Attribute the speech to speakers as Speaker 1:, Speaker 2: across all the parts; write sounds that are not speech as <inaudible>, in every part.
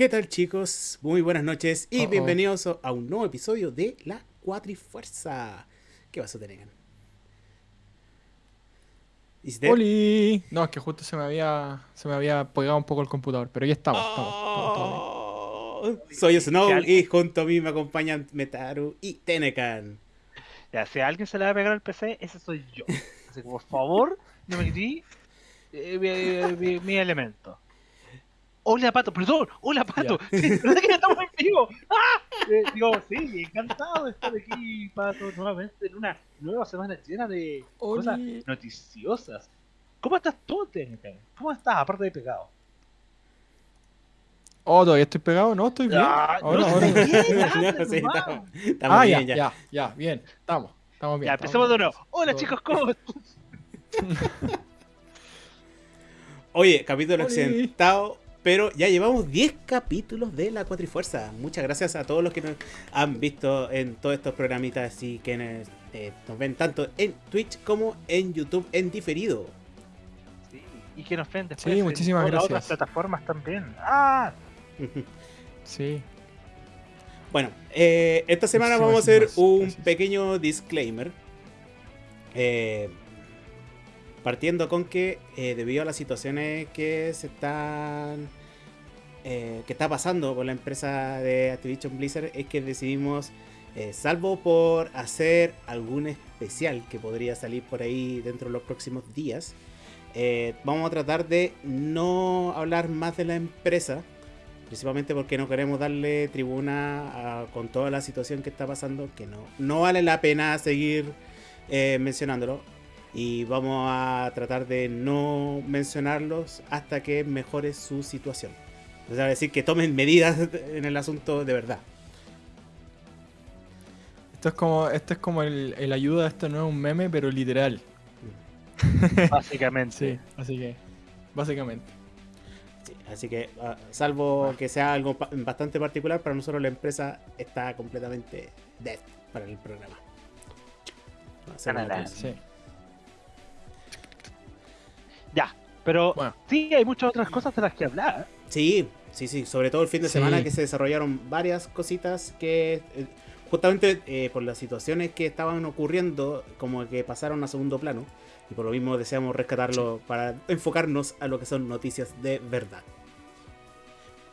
Speaker 1: ¿Qué tal chicos? Muy buenas noches y
Speaker 2: Oh, oh.
Speaker 1: bienvenidos a un nuevo episodio de La Cuatrifuerza. ¿Qué vas a tener?
Speaker 2: ¡Oli! No, es que justo se me había se me había pegado un poco el computador, pero ya estamos, estamos, estamos bien.
Speaker 1: Oh, Soy Snow y junto a mí me acompañan Metaru y Tenecan.
Speaker 3: Ya, si a alguien se le va a pegar al PC, ese soy yo. Así que por favor, no me quité eh, mi, mi- mi elemento. Hola Pato, perdón, hola Pato, sí, ¿verdad que estamos en vivo? ¡Ah! Eh, digo, sí, encantado de estar aquí, Pato, nuevamente en una nueva semana llena de cosas noticiosas. ¿Cómo estás tú, Técnica? ¿Cómo estás, aparte de pegado?
Speaker 2: Oh, todavía estoy pegado, no, estoy bien.
Speaker 3: Ah,
Speaker 2: Ahora,
Speaker 3: no
Speaker 2: ahora. <laughs>
Speaker 1: No, sí, estamos, estamos
Speaker 2: Ah, ya,
Speaker 1: bien ya.
Speaker 2: ya, ya, bien. Estamos, estamos bien.
Speaker 3: Ya,
Speaker 2: estamos
Speaker 3: empecemos de nuevo. Hola
Speaker 2: Todo
Speaker 3: chicos, ¿cómo? <laughs>
Speaker 1: Oye, capítulo accidentado, pero ya llevamos 10 capítulos de La Cuatrifuerza. Muchas gracias a todos los que nos han visto en todos estos programitas y que nos, eh, nos ven tanto en Twitch como en YouTube en diferido.
Speaker 3: Sí, y que nos ven después
Speaker 2: Sí,
Speaker 3: en
Speaker 2: muchísimas
Speaker 3: las
Speaker 2: gracias.
Speaker 3: otras plataformas también. ¡Ah! <laughs>
Speaker 2: Sí.
Speaker 1: Bueno, eh, esta semana
Speaker 2: Muchísimas
Speaker 1: vamos a hacer
Speaker 2: gracias,
Speaker 1: un
Speaker 2: gracias.
Speaker 1: pequeño disclaimer. Eh, partiendo con que eh, debido a las situaciones que se están eh, que está pasando con la empresa de Activision Blizzard es que decidimos eh, salvo por hacer algún especial que podría salir por ahí dentro de los próximos días vamos a tratar de no hablar más de la empresa principalmente porque no queremos darle tribuna con toda la situación que está pasando que no, no vale la pena seguir mencionándolo y vamos a tratar de no mencionarlos hasta que mejore su situación. O sea, decir que tomen medidas <laughs> en el asunto de verdad.
Speaker 2: Esto es como, esto es como el, el ayuda, esto no es un meme, pero literal. <laughs>
Speaker 3: Básicamente.
Speaker 2: Sí, así que, básicamente.
Speaker 1: Sí, así que, ah, salvo que sea algo pa- bastante particular, para nosotros la empresa está completamente dead para el programa. Va
Speaker 3: Ya, pero
Speaker 2: Bueno.
Speaker 3: sí hay muchas otras cosas de las que hablar.
Speaker 1: Sí, sí, sí. Sobre todo el fin de
Speaker 2: Sí.
Speaker 1: semana que se desarrollaron varias cositas que eh, justamente eh, por las situaciones que estaban ocurriendo, como que pasaron a segundo plano. Y por lo mismo deseamos rescatarlo para enfocarnos a lo que son noticias de verdad.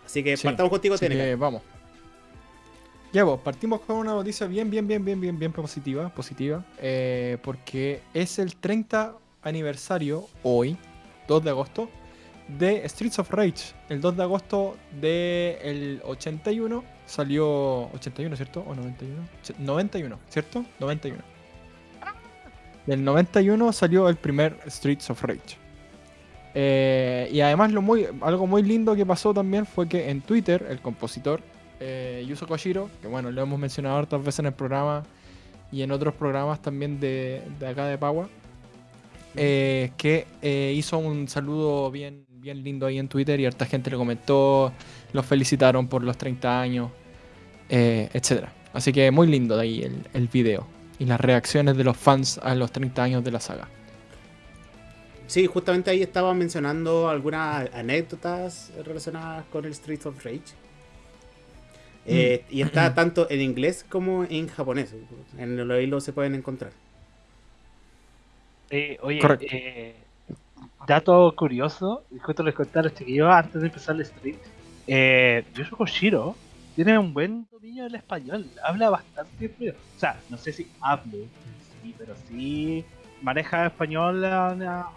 Speaker 1: Así que
Speaker 2: Sí,
Speaker 1: partamos contigo,
Speaker 2: que vamos. Ya, pues, partimos con una noticia bien, bien, bien, bien, bien, bien positiva, positiva, eh, porque es el 30 aniversario, hoy, 2 de agosto, de Streets of Rage. El 2 de agosto del 81 salió... 81, ¿cierto? ¿O 91? Ch- 91, ¿cierto? 91. Del 91 salió el primer Streets of Rage. Eh, y además lo muy, algo muy lindo que pasó también fue que en Twitter el compositor eh, Yuzo Koshiro, que bueno, lo hemos mencionado hartas veces en el programa y en otros programas también de, de acá de Pagua, eh, que eh, hizo un saludo bien, bien lindo ahí en Twitter y harta gente le comentó, los felicitaron por los 30 años, eh, etc. Así que muy lindo de ahí el, el video y las reacciones de los fans a los 30 años de la saga.
Speaker 1: Sí, justamente ahí estaba mencionando algunas anécdotas relacionadas con el Streets of Rage. Eh, y está tanto en inglés como en japonés. En el hilo se pueden encontrar.
Speaker 3: Eh, oye, eh, dato curioso, justo les conté a los chiquillos antes de empezar el stream. Eh, Yoshio Koshiro tiene un buen dominio del español, habla bastante fluido. O sea, no sé si hablo, sí, pero sí maneja español a,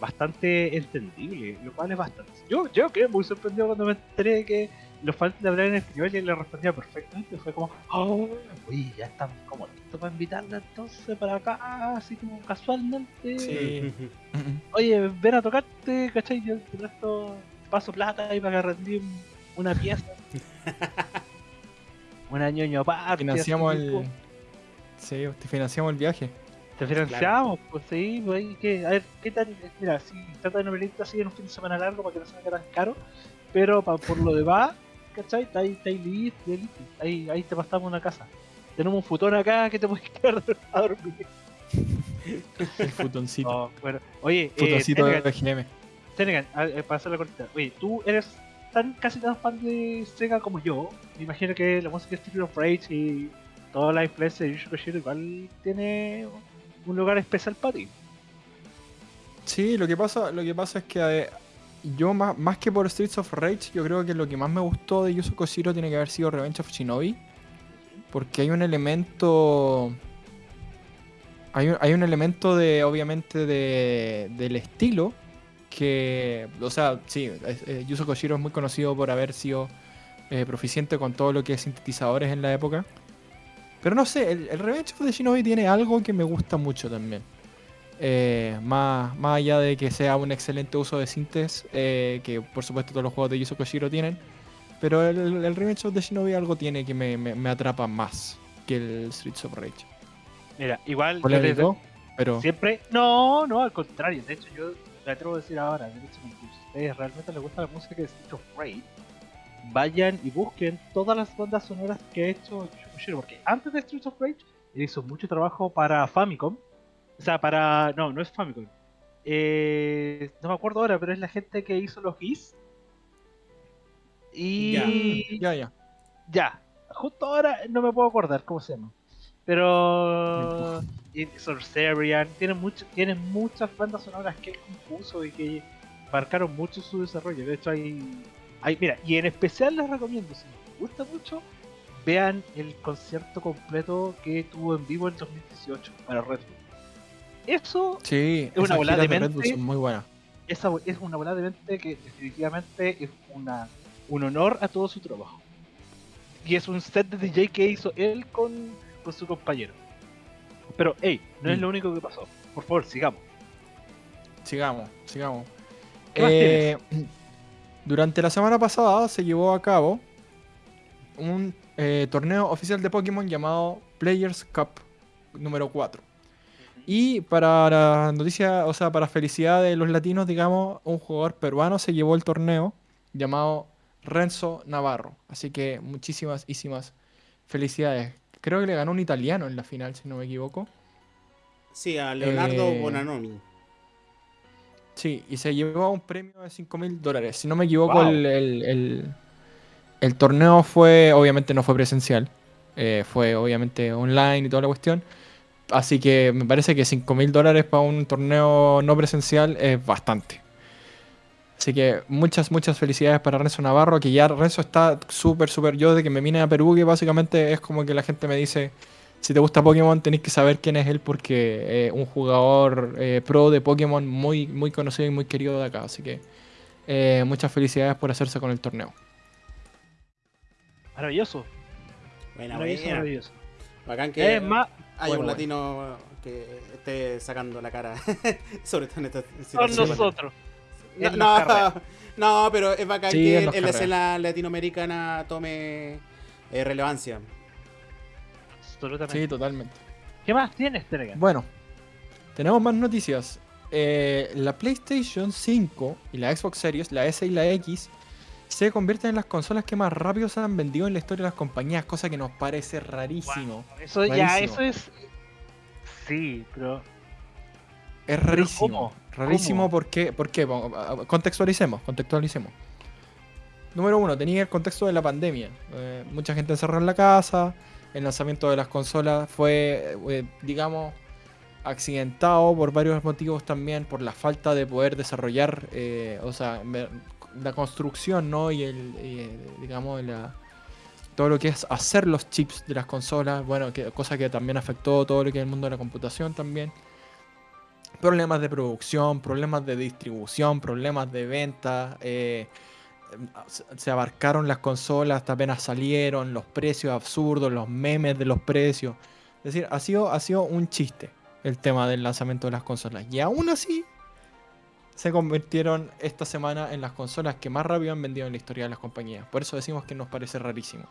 Speaker 3: bastante entendible, lo cual es bastante. Yo, yo quedé muy sorprendido cuando me enteré que los fans le hablaban en español y él le respondía perfectamente. Fue como, oh, oye, ya estamos como listos para invitarla entonces para acá, así como casualmente.
Speaker 2: Sí. <laughs>
Speaker 3: Oye, ven a tocarte, ¿cachai? Yo te presto, paso plata ahí para que rendí un- una pieza. <laughs> un año ñoño aparte.
Speaker 2: Financiamos el. Sí, te financiamos el viaje.
Speaker 3: Te financiamos, pues sí, pues ahí que, a ver, ¿qué tal? Mira, sí, trata de no venirte así en un fin de semana largo para que no se haga tan caro, pero pa- por lo demás, ¿cachai? Está ahí, está ahí listo, ahí, ahí te pasamos una casa. Tenemos un futón acá que te puedes <laughs> quedar a dormir.
Speaker 2: El futoncito.
Speaker 3: Oh, bueno, oye, eh,
Speaker 2: futoncito de
Speaker 3: Tenegan,
Speaker 2: BGM.
Speaker 3: Tenegan, eh, para hacer la cortita, oye, tú eres tan casi tan fan de Sega como yo. Me imagino que la música de Street of Rage y toda la influencia de Yusho Koshiro igual tiene un lugar especial para ti.
Speaker 2: Sí, lo que pasa, lo que pasa es que eh, yo más, más que por Streets of Rage, yo creo que lo que más me gustó de Yuzo Koshiro tiene que haber sido Revenge of Shinobi. Porque hay un elemento. Hay un, hay un elemento de, obviamente, de, del estilo. Que. O sea, sí, eh, Yuzo Koshiro es muy conocido por haber sido eh, proficiente con todo lo que es sintetizadores en la época. Pero no sé, el, el Revenge of the Shinobi tiene algo que me gusta mucho también. Eh, más, más allá de que sea un excelente uso de sintes, eh, que por supuesto todos los juegos de Yuzo Koshiro tienen, pero el, el Revenge of the Shinobi algo tiene que me, me- me atrapa más que el Streets of Rage.
Speaker 3: Mira, igual yo
Speaker 2: Polémico, pero
Speaker 3: Siempre, no, no, al contrario. De hecho, yo me atrevo a decir ahora, de hecho, si ustedes realmente les gusta la música de Street of Rage, vayan y busquen todas las bandas sonoras que ha hecho Koshiro, porque antes de Street of Rage, él hizo mucho trabajo para Famicom. O sea, para. No, no es Famicom. Eh, no me acuerdo ahora, pero es la gente que hizo los GIS. Y.
Speaker 2: ya, ya.
Speaker 3: Ya, justo ahora no me puedo acordar cómo se llama. Pero. Sorcerian, tiene, mucho, tiene muchas bandas sonoras que él compuso y que marcaron mucho su desarrollo. De hecho, hay. hay mira, y en especial les recomiendo, si les gusta mucho, vean el concierto completo que tuvo en vivo en 2018 para Red Bull. Eso
Speaker 2: Sí,
Speaker 3: Es una
Speaker 2: giras
Speaker 3: de mente.
Speaker 2: muy buenas.
Speaker 3: esa es una bola de mente que definitivamente es una, un honor a todo su trabajo. Y es un set de DJ que hizo él con, con su compañero. Pero, hey, no es
Speaker 2: Mm.
Speaker 3: lo único que pasó. Por favor, sigamos.
Speaker 2: Sigamos, sigamos.
Speaker 3: ¿Qué más
Speaker 2: Eh, <clears throat> durante la semana pasada se llevó a cabo un eh, torneo oficial de Pokémon llamado Players Cup número 4. Y para la noticia, o sea, para felicidad de los latinos, digamos, un jugador peruano se llevó el torneo llamado Renzo Navarro. Así que muchísimas, muchísimas felicidades. Creo que le ganó un italiano en la final, si no me equivoco.
Speaker 1: Sí, a Leonardo
Speaker 2: Eh,
Speaker 1: Bonanomi.
Speaker 2: Sí, y se llevó un premio de 5 mil dólares. Si no me equivoco,
Speaker 3: Wow.
Speaker 2: el, el- el- el torneo fue, obviamente no fue presencial, eh, fue obviamente online y toda la cuestión. Así que me parece que 5 mil dólares para un torneo no presencial es bastante. Así que muchas, muchas felicidades para Renzo Navarro, que ya Renzo está súper, súper... Yo de que me vine a Perú, que básicamente es como que la gente me dice, si te gusta Pokémon tenéis que saber quién es él porque es un jugador eh, pro de Pokémon muy, muy conocido y muy querido de acá. Así que eh, muchas felicidades por hacerse con el torneo.
Speaker 3: Maravilloso.
Speaker 1: Buena,
Speaker 3: Maravilloso,
Speaker 1: buena.
Speaker 3: maravilloso.
Speaker 1: Bacán que
Speaker 3: Es más,
Speaker 1: hay
Speaker 2: bueno,
Speaker 1: un
Speaker 2: bueno.
Speaker 1: latino que esté sacando la cara. <laughs> Sobre todo en esta
Speaker 3: son
Speaker 1: situación.
Speaker 3: nosotros.
Speaker 1: No, <laughs> no, pero es bacán
Speaker 2: Sí,
Speaker 1: que
Speaker 2: en
Speaker 1: la escena latinoamericana tome eh, relevancia.
Speaker 3: Absolutamente.
Speaker 2: Sí, totalmente.
Speaker 3: ¿Qué más tienes, Telegram?
Speaker 2: Bueno, tenemos más noticias. Eh, la PlayStation 5 y la Xbox Series, la S y la X, se convierten en las consolas que más rápido se han vendido en la historia de las compañías, cosa que nos parece rarísimo.
Speaker 3: Eso ya,
Speaker 2: Rarísimo.
Speaker 3: eso es. Sí, pero.
Speaker 2: Es rarísimo.
Speaker 3: cómo?
Speaker 2: Rarísimo
Speaker 3: ¿Cómo?
Speaker 2: porque, ¿por qué? Vamos, a- a- Contextualicemos, contextualicemos. Número uno, tenía el contexto de la pandemia. Eh, mucha gente encerrada en la casa. El lanzamiento de las consolas fue, eh, digamos, accidentado por varios motivos también, por la falta de poder desarrollar, eh, o sea, la construcción, ¿no? Y el, eh, digamos, todo lo que es hacer los chips de las consolas, bueno, que, cosa que también afectó todo lo que es el mundo de la computación también. Problemas de producción, problemas de distribución, problemas de venta. eh, se abarcaron las consolas hasta apenas salieron, los precios absurdos, los memes de los precios. Es decir, ha sido, ha sido un chiste el tema del lanzamiento de las consolas. Y aún así, se convirtieron esta semana en las consolas que más rápido han vendido en la historia de las compañías. Por eso decimos que nos parece rarísimo.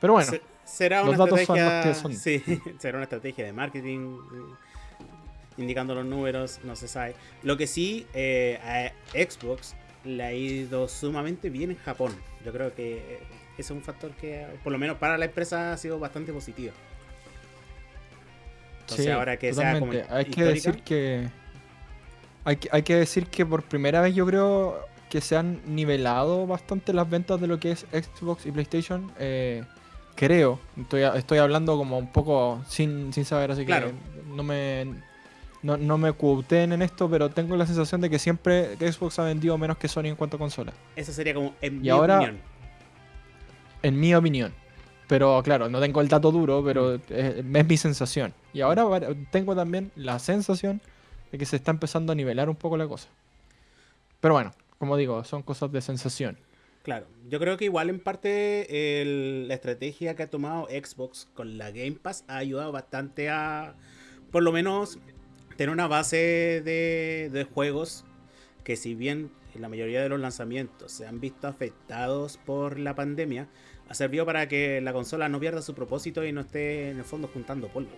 Speaker 2: Pero bueno,
Speaker 1: Se- será
Speaker 2: los
Speaker 1: una
Speaker 2: datos son los que son.
Speaker 1: Sí, <laughs> será una estrategia de marketing. eh, Indicando los números, no se sabe. Lo que sí, eh, a Xbox le ha ido sumamente bien en Japón. Yo creo que eh, ese es un factor que, por lo menos para la empresa, ha sido bastante positivo. Entonces,
Speaker 2: Sí,
Speaker 1: ahora que sea como
Speaker 2: totalmente. Hay que decir que. Hay que, hay que decir que por primera vez yo creo que se han nivelado bastante las ventas de lo que es Xbox y PlayStation. eh, creo. Estoy, estoy hablando como un poco sin, sin saber, así
Speaker 1: Claro.
Speaker 2: que no me. No, no me cuuten en esto, pero tengo la sensación de que siempre Xbox ha vendido menos que Sony en cuanto a consolas.
Speaker 1: Eso sería como, en
Speaker 2: Y
Speaker 1: mi
Speaker 2: ahora-
Speaker 1: opinión.
Speaker 2: En mi opinión. Pero claro, no tengo el dato duro, pero es, es mi sensación. Y ahora tengo también la sensación de que se está empezando a nivelar un poco la cosa. Pero bueno, como digo, son cosas de sensación.
Speaker 1: Claro, yo creo que igual en parte el- la estrategia que ha tomado Xbox con la Game Pass ha ayudado bastante a, por lo menos, tener una base de, de juegos que si bien en la mayoría de los lanzamientos se han visto afectados por la pandemia, ha servido para que la consola no pierda su propósito y no esté en el fondo juntando polvo.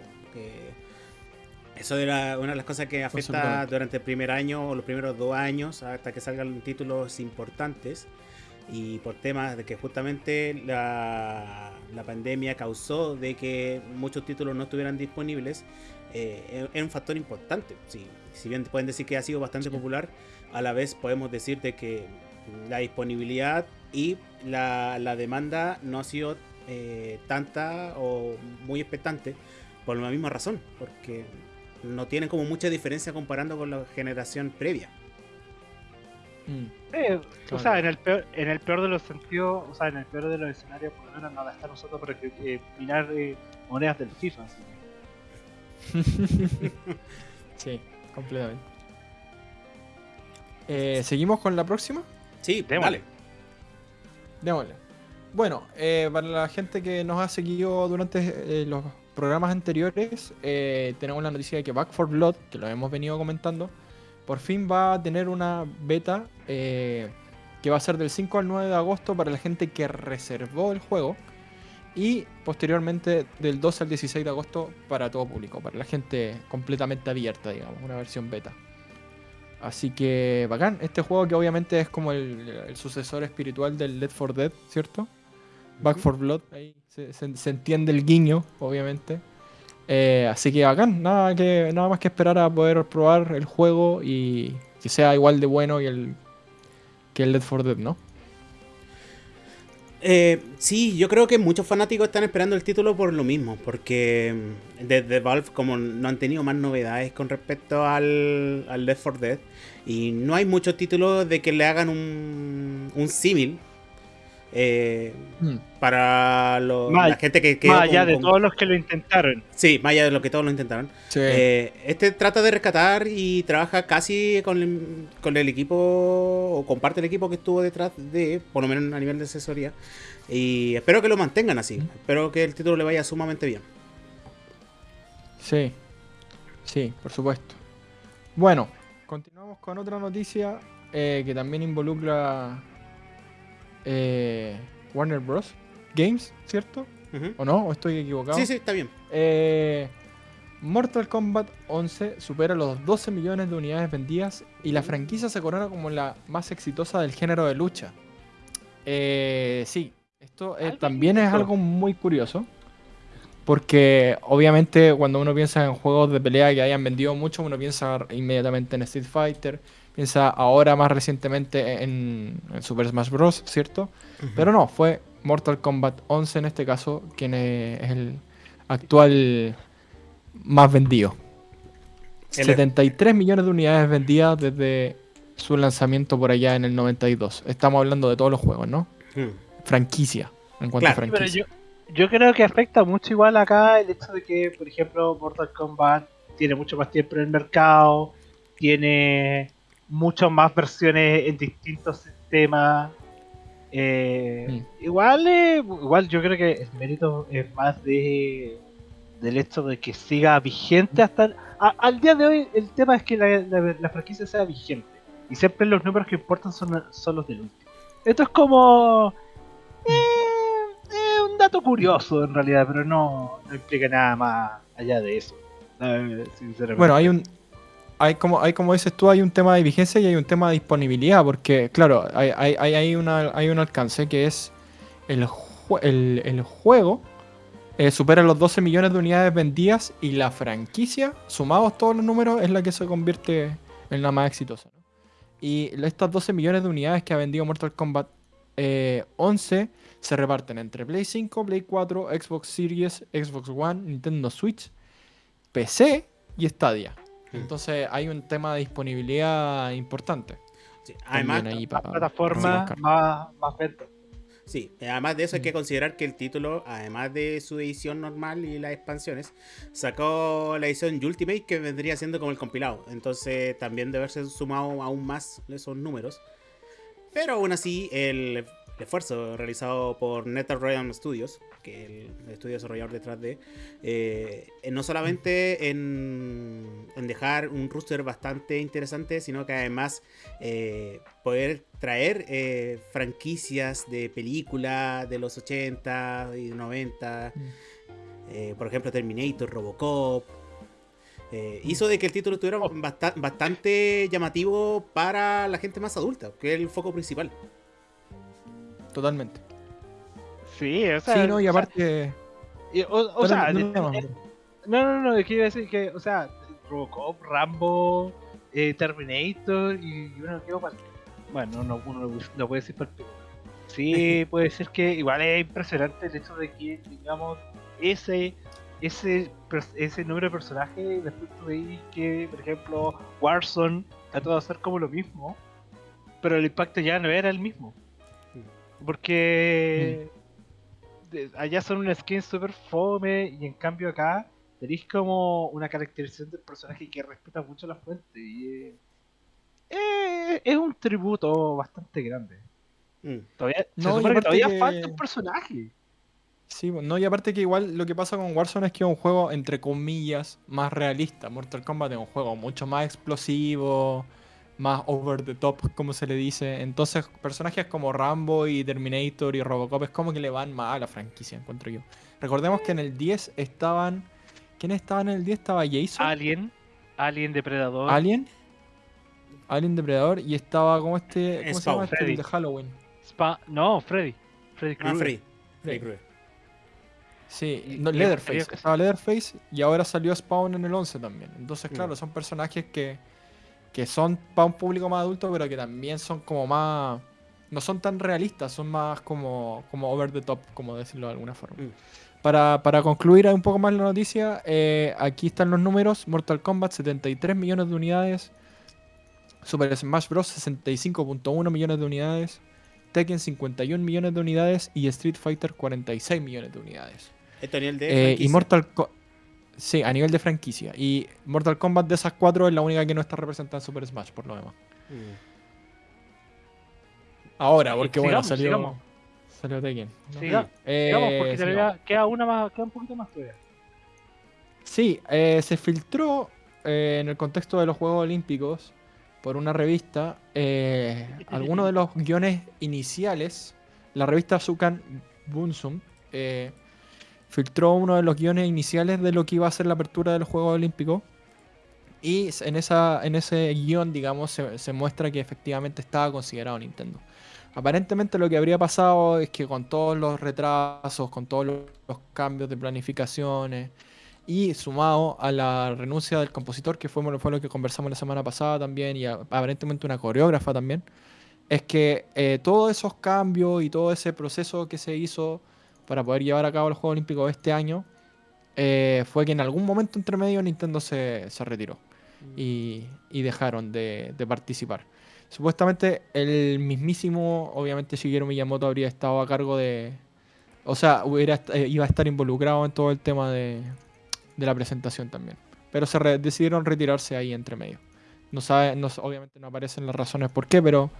Speaker 1: Eso era una de las cosas que afecta durante el primer año o los primeros dos años hasta que salgan títulos importantes y por temas de que justamente la, la pandemia causó de que muchos títulos no estuvieran disponibles, eh, es un factor importante. Sí, si bien pueden decir que ha sido bastante
Speaker 2: Sí.
Speaker 1: popular, a la vez podemos decir de que la disponibilidad y la, la demanda no ha sido eh, tanta o muy expectante por la misma razón, porque no tienen como mucha diferencia comparando con la generación previa.
Speaker 2: Mm.
Speaker 3: Eh, O sea, en el, peor, en el peor de los sentidos, o sea, en el peor de los escenarios, por lo menos no gastar nosotros para que, eh, minar eh, monedas del FIFA. así que- <laughs>
Speaker 2: sí, completamente. Eh, ¿Seguimos con la próxima?
Speaker 1: Sí,
Speaker 3: Démosle.
Speaker 2: Démosle. Bueno, eh, para la gente que nos ha seguido durante eh, los programas anteriores, eh, tenemos la noticia de que Back 4 Blood, que lo hemos venido comentando, por fin va a tener una beta eh, que va a ser del 5 al 9 de agosto para la gente que reservó el juego. Y posteriormente del 12 al 16 de agosto para todo público, para la gente completamente abierta, digamos, una versión beta. Así que bacán, este juego que obviamente es como el, el sucesor espiritual del Left 4 Dead, ¿cierto? Back. 4 Blood, ahí se, se- entiende el guiño, obviamente. Eh, así que bacán, nada, que, nada más que esperar a poder probar el juego y que sea igual de bueno que el, que el Left 4 Dead, ¿no?
Speaker 1: Eh, sí, yo creo que muchos fanáticos están esperando el título por lo mismo, porque mm, desde Valve como no han tenido más novedades con respecto al, al Left 4 Dead y no hay muchos títulos de que le hagan un, un símil eh,
Speaker 2: Mm.
Speaker 1: para lo-
Speaker 3: Más-
Speaker 1: la gente que quedó
Speaker 3: Más allá
Speaker 1: con-
Speaker 3: de
Speaker 1: con-
Speaker 3: todos los que lo intentaron.
Speaker 1: Sí, más allá de lo que todos lo intentaron.
Speaker 2: Sí.
Speaker 1: Eh, este trata de rescatar y trabaja casi con el, con el equipo o comparte el equipo que estuvo detrás de, por lo menos a nivel de asesoría. Y espero que lo mantengan así. Espero que el título le vaya sumamente bien.
Speaker 2: Sí, sí, por supuesto. Bueno, continuamos con otra noticia eh, que también involucra eh, Warner Bros. Games, ¿cierto? ¿O no? ¿O estoy equivocado?
Speaker 1: Sí, sí, está bien.
Speaker 2: Eh, Mortal Kombat 11 supera los 12 millones de unidades vendidas y la franquicia se corona como la más exitosa del género de lucha. Eh, sí, esto eh, también es algo muy curioso. Porque obviamente cuando uno piensa en juegos de pelea que hayan vendido mucho, uno piensa inmediatamente en Street Fighter, piensa ahora más recientemente en, en Super Smash Bros., ¿cierto? Pero no, fue Mortal Kombat 11 en este caso, quien es el actual más vendido.
Speaker 1: El-
Speaker 2: 73 millones de unidades vendidas desde su lanzamiento por allá en el 92. Estamos hablando de todos los juegos, ¿no?
Speaker 1: Mm.
Speaker 2: Franquicia, en cuanto
Speaker 1: Claro.
Speaker 2: a
Speaker 3: pero
Speaker 2: franquicia.
Speaker 3: yo, yo creo que afecta mucho igual acá el hecho de que, por ejemplo, Mortal Kombat tiene mucho más tiempo en el mercado, tiene muchas más versiones en distintos sistemas. Eh, igual, eh, igual yo creo que el mérito es más de del hecho de que siga vigente hasta el- a- al día de hoy. El tema es que la, la- la franquicia sea vigente y siempre los números que importan son, son los del último. Esto es como eh, eh, un dato curioso en realidad, pero no, no implica nada más allá de eso. sinceramente.
Speaker 2: Bueno, hay un. Hay como, hay como dices tú, hay un tema de vigencia y hay un tema de disponibilidad, porque claro, hay, hay, hay, una, hay un alcance que es el, el, el juego eh, supera los 12 millones de unidades vendidas y la franquicia, sumados todos los números, es la que se convierte en la más exitosa. Y estas 12 millones de unidades que ha vendido Mortal Kombat eh, 11 se reparten entre Play 5, Play 4, Xbox Series, Xbox One, Nintendo Switch, PC y Stadia.
Speaker 1: Mm.
Speaker 2: Entonces hay un tema de disponibilidad importante.
Speaker 1: Sí, Además,
Speaker 2: ahí para-
Speaker 3: plataformas,
Speaker 2: para
Speaker 3: más, más ventas.
Speaker 1: Sí, además de eso hay que
Speaker 2: Mm.
Speaker 1: considerar que el título, además de su edición normal y las expansiones, sacó la edición Ultimate que vendría siendo como el compilado. Entonces también debe haberse sumado aún más esos números. Pero aún así, el esfuerzo realizado por NetherRealm Studios, que es el estudio desarrollador detrás de, eh, no solamente en, en dejar un roster bastante interesante, sino que además eh, poder traer eh, franquicias de películas de los 80 y 90,
Speaker 2: Mm.
Speaker 1: por ejemplo Terminator, Robocop, eh, hizo de que el título estuviera basta- bastante llamativo para la gente más adulta, que es el foco principal.
Speaker 2: Totalmente.
Speaker 3: Sí, o sea.
Speaker 2: sí, no, y aparte.
Speaker 3: o, sea,
Speaker 2: no, no, no,
Speaker 3: es que iba a decir que, o sea, Robocop, Rambo, eh, Terminator y uno para Bueno, no, uno no, puede decir para Sí, <laughs> puede ser que igual es impresionante el hecho de que, digamos, ese ese ese número de personajes, después tú veis que, por ejemplo, Warzone trató de hacer como lo mismo, pero el impacto ya no era el mismo. Porque allá son una skin super fome y en cambio acá tenéis como una caracterización del personaje que respeta mucho la fuente y eh, eh, es un tributo bastante grande.
Speaker 1: Mm.
Speaker 3: Todavía,
Speaker 2: No,
Speaker 3: que todavía
Speaker 2: que-
Speaker 3: falta un personaje.
Speaker 2: Sí, bueno, no, y aparte que igual lo que pasa con Warzone es que es un juego, entre comillas, más realista. Mortal Kombat es un juego mucho más explosivo, más over the top, como se le dice. Entonces, personajes como Rambo y Terminator y Robocop es como que le van más a la franquicia, encuentro yo. Recordemos que en el 10 estaban. ¿Quiénes estaban en el 10? Estaba Jason.
Speaker 3: Alien, Alien Depredador.
Speaker 2: Alien. Alien Depredador y estaba como este. ¿Cómo se llama este
Speaker 3: Freddy.
Speaker 2: de Halloween?
Speaker 3: Spa- no, Freddy. Freddy
Speaker 1: Ah,
Speaker 3: Krueger.
Speaker 1: Freddy. Freddy
Speaker 2: Freddy.
Speaker 1: Krueger.
Speaker 2: Sí, no, Leatherface. Estaba Leatherface y ahora salió Spawn en el 11 también. Entonces,
Speaker 1: Mm.
Speaker 2: claro, son personajes que, que son para un público más adulto, pero que también son como más. No son tan realistas, son más como, como over the top, como decirlo de alguna forma.
Speaker 1: Mm.
Speaker 2: Para, para concluir un poco más la noticia, eh, aquí están los números. Mortal Kombat 73 millones de unidades. Super Smash Bros. 65.1 millones de unidades. Tekken 51 millones de unidades. Y Street Fighter 46 millones de unidades.
Speaker 1: Esto nivel de.
Speaker 2: Eh, y. Mortal Ko- Sí, a nivel de franquicia. Y Mortal Kombat de esas cuatro es la única que no está representada en Super Smash, por lo demás.
Speaker 1: Mm.
Speaker 2: Ahora,
Speaker 3: Sí,
Speaker 2: porque bueno,
Speaker 3: sigamos,
Speaker 2: salió.
Speaker 3: sigamos.
Speaker 2: Salió Tekken. ¿no?
Speaker 3: Siga-
Speaker 2: Eh,
Speaker 3: sigamos, porque
Speaker 2: sigamos.
Speaker 3: queda una más, queda un poquito más todavía.
Speaker 2: Sí, eh, se filtró eh, en el contexto de los Juegos Olímpicos por una revista eh, <laughs> algunos de los guiones iniciales. La revista Sukan Bunsum eh, filtró uno de los guiones iniciales de lo que iba a ser la apertura de los Juegos Olímpicos. Y en, esa, en ese guion, digamos, se, muestra que efectivamente estaba considerado Nintendo. Aparentemente lo que habría pasado es que con todos los retrasos, con todos los, los cambios de planificaciones y sumado a la renuncia del compositor, que fue, fue lo que conversamos la semana pasada también, y a- aparentemente una coreógrafa también, es que eh, todos esos cambios y todo ese proceso que se hizo para poder llevar a cabo los Juegos Olímpicos este año eh, fue que en algún momento entre medio Nintendo se, se retiró y, y dejaron de, de participar. Supuestamente el mismísimo, obviamente Shigeru Miyamoto habría estado a cargo de... O sea, hubiera, eh, iba a estar involucrado en todo el tema de, de la presentación también. Pero se re- decidieron retirarse ahí entre medio. No sabe, no, obviamente no aparecen las razones por qué, pero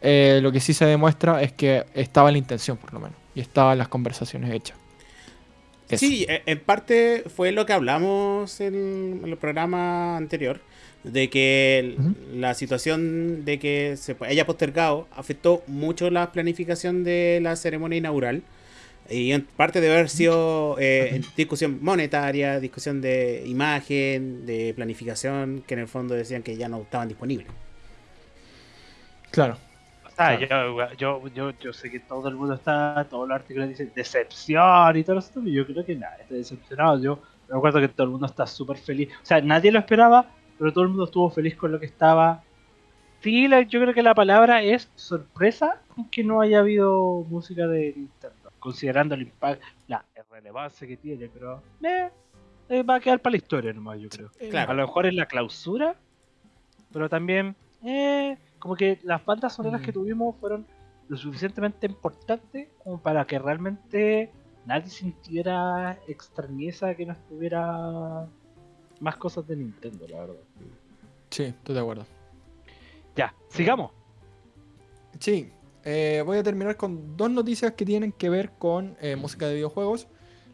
Speaker 2: eh, lo que sí se demuestra es que estaba la intención, por lo menos. Y estaban las conversaciones hechas. Eso.
Speaker 1: Sí, e- en parte fue lo que hablamos en el programa anterior, de que la situación de que se haya postergado afectó mucho la planificación de la ceremonia inaugural. Y en parte debe haber sido eh, discusión monetaria, discusión de imagen, de planificación, que en el fondo decían que ya no estaban disponibles.
Speaker 2: Claro.
Speaker 3: Sea, yo, yo, yo, yo sé que todo el mundo está, todos los artículos dicen decepción y todo eso, pero yo creo que nada, está decepcionado. Yo me acuerdo que todo el mundo está súper feliz. O sea, nadie lo esperaba, pero todo el mundo estuvo feliz con lo que estaba. Sí, la- yo creo que la palabra es sorpresa que no haya habido música de Nintendo, considerando el impacto, la relevancia que tiene, pero eh, eh, va a quedar para la historia nomás, yo creo.
Speaker 1: Claro.
Speaker 3: A lo mejor es la clausura, pero también, eh, como que las bandas sonoras que
Speaker 2: Mm.
Speaker 3: tuvimos fueron lo suficientemente importantes como para que realmente nadie sintiera extrañeza que no estuviera más cosas de Nintendo, la verdad.
Speaker 2: Sí, estoy de acuerdo.
Speaker 3: Ya, sigamos.
Speaker 2: Sí, eh, voy a terminar con dos noticias que tienen que ver con eh, música de videojuegos.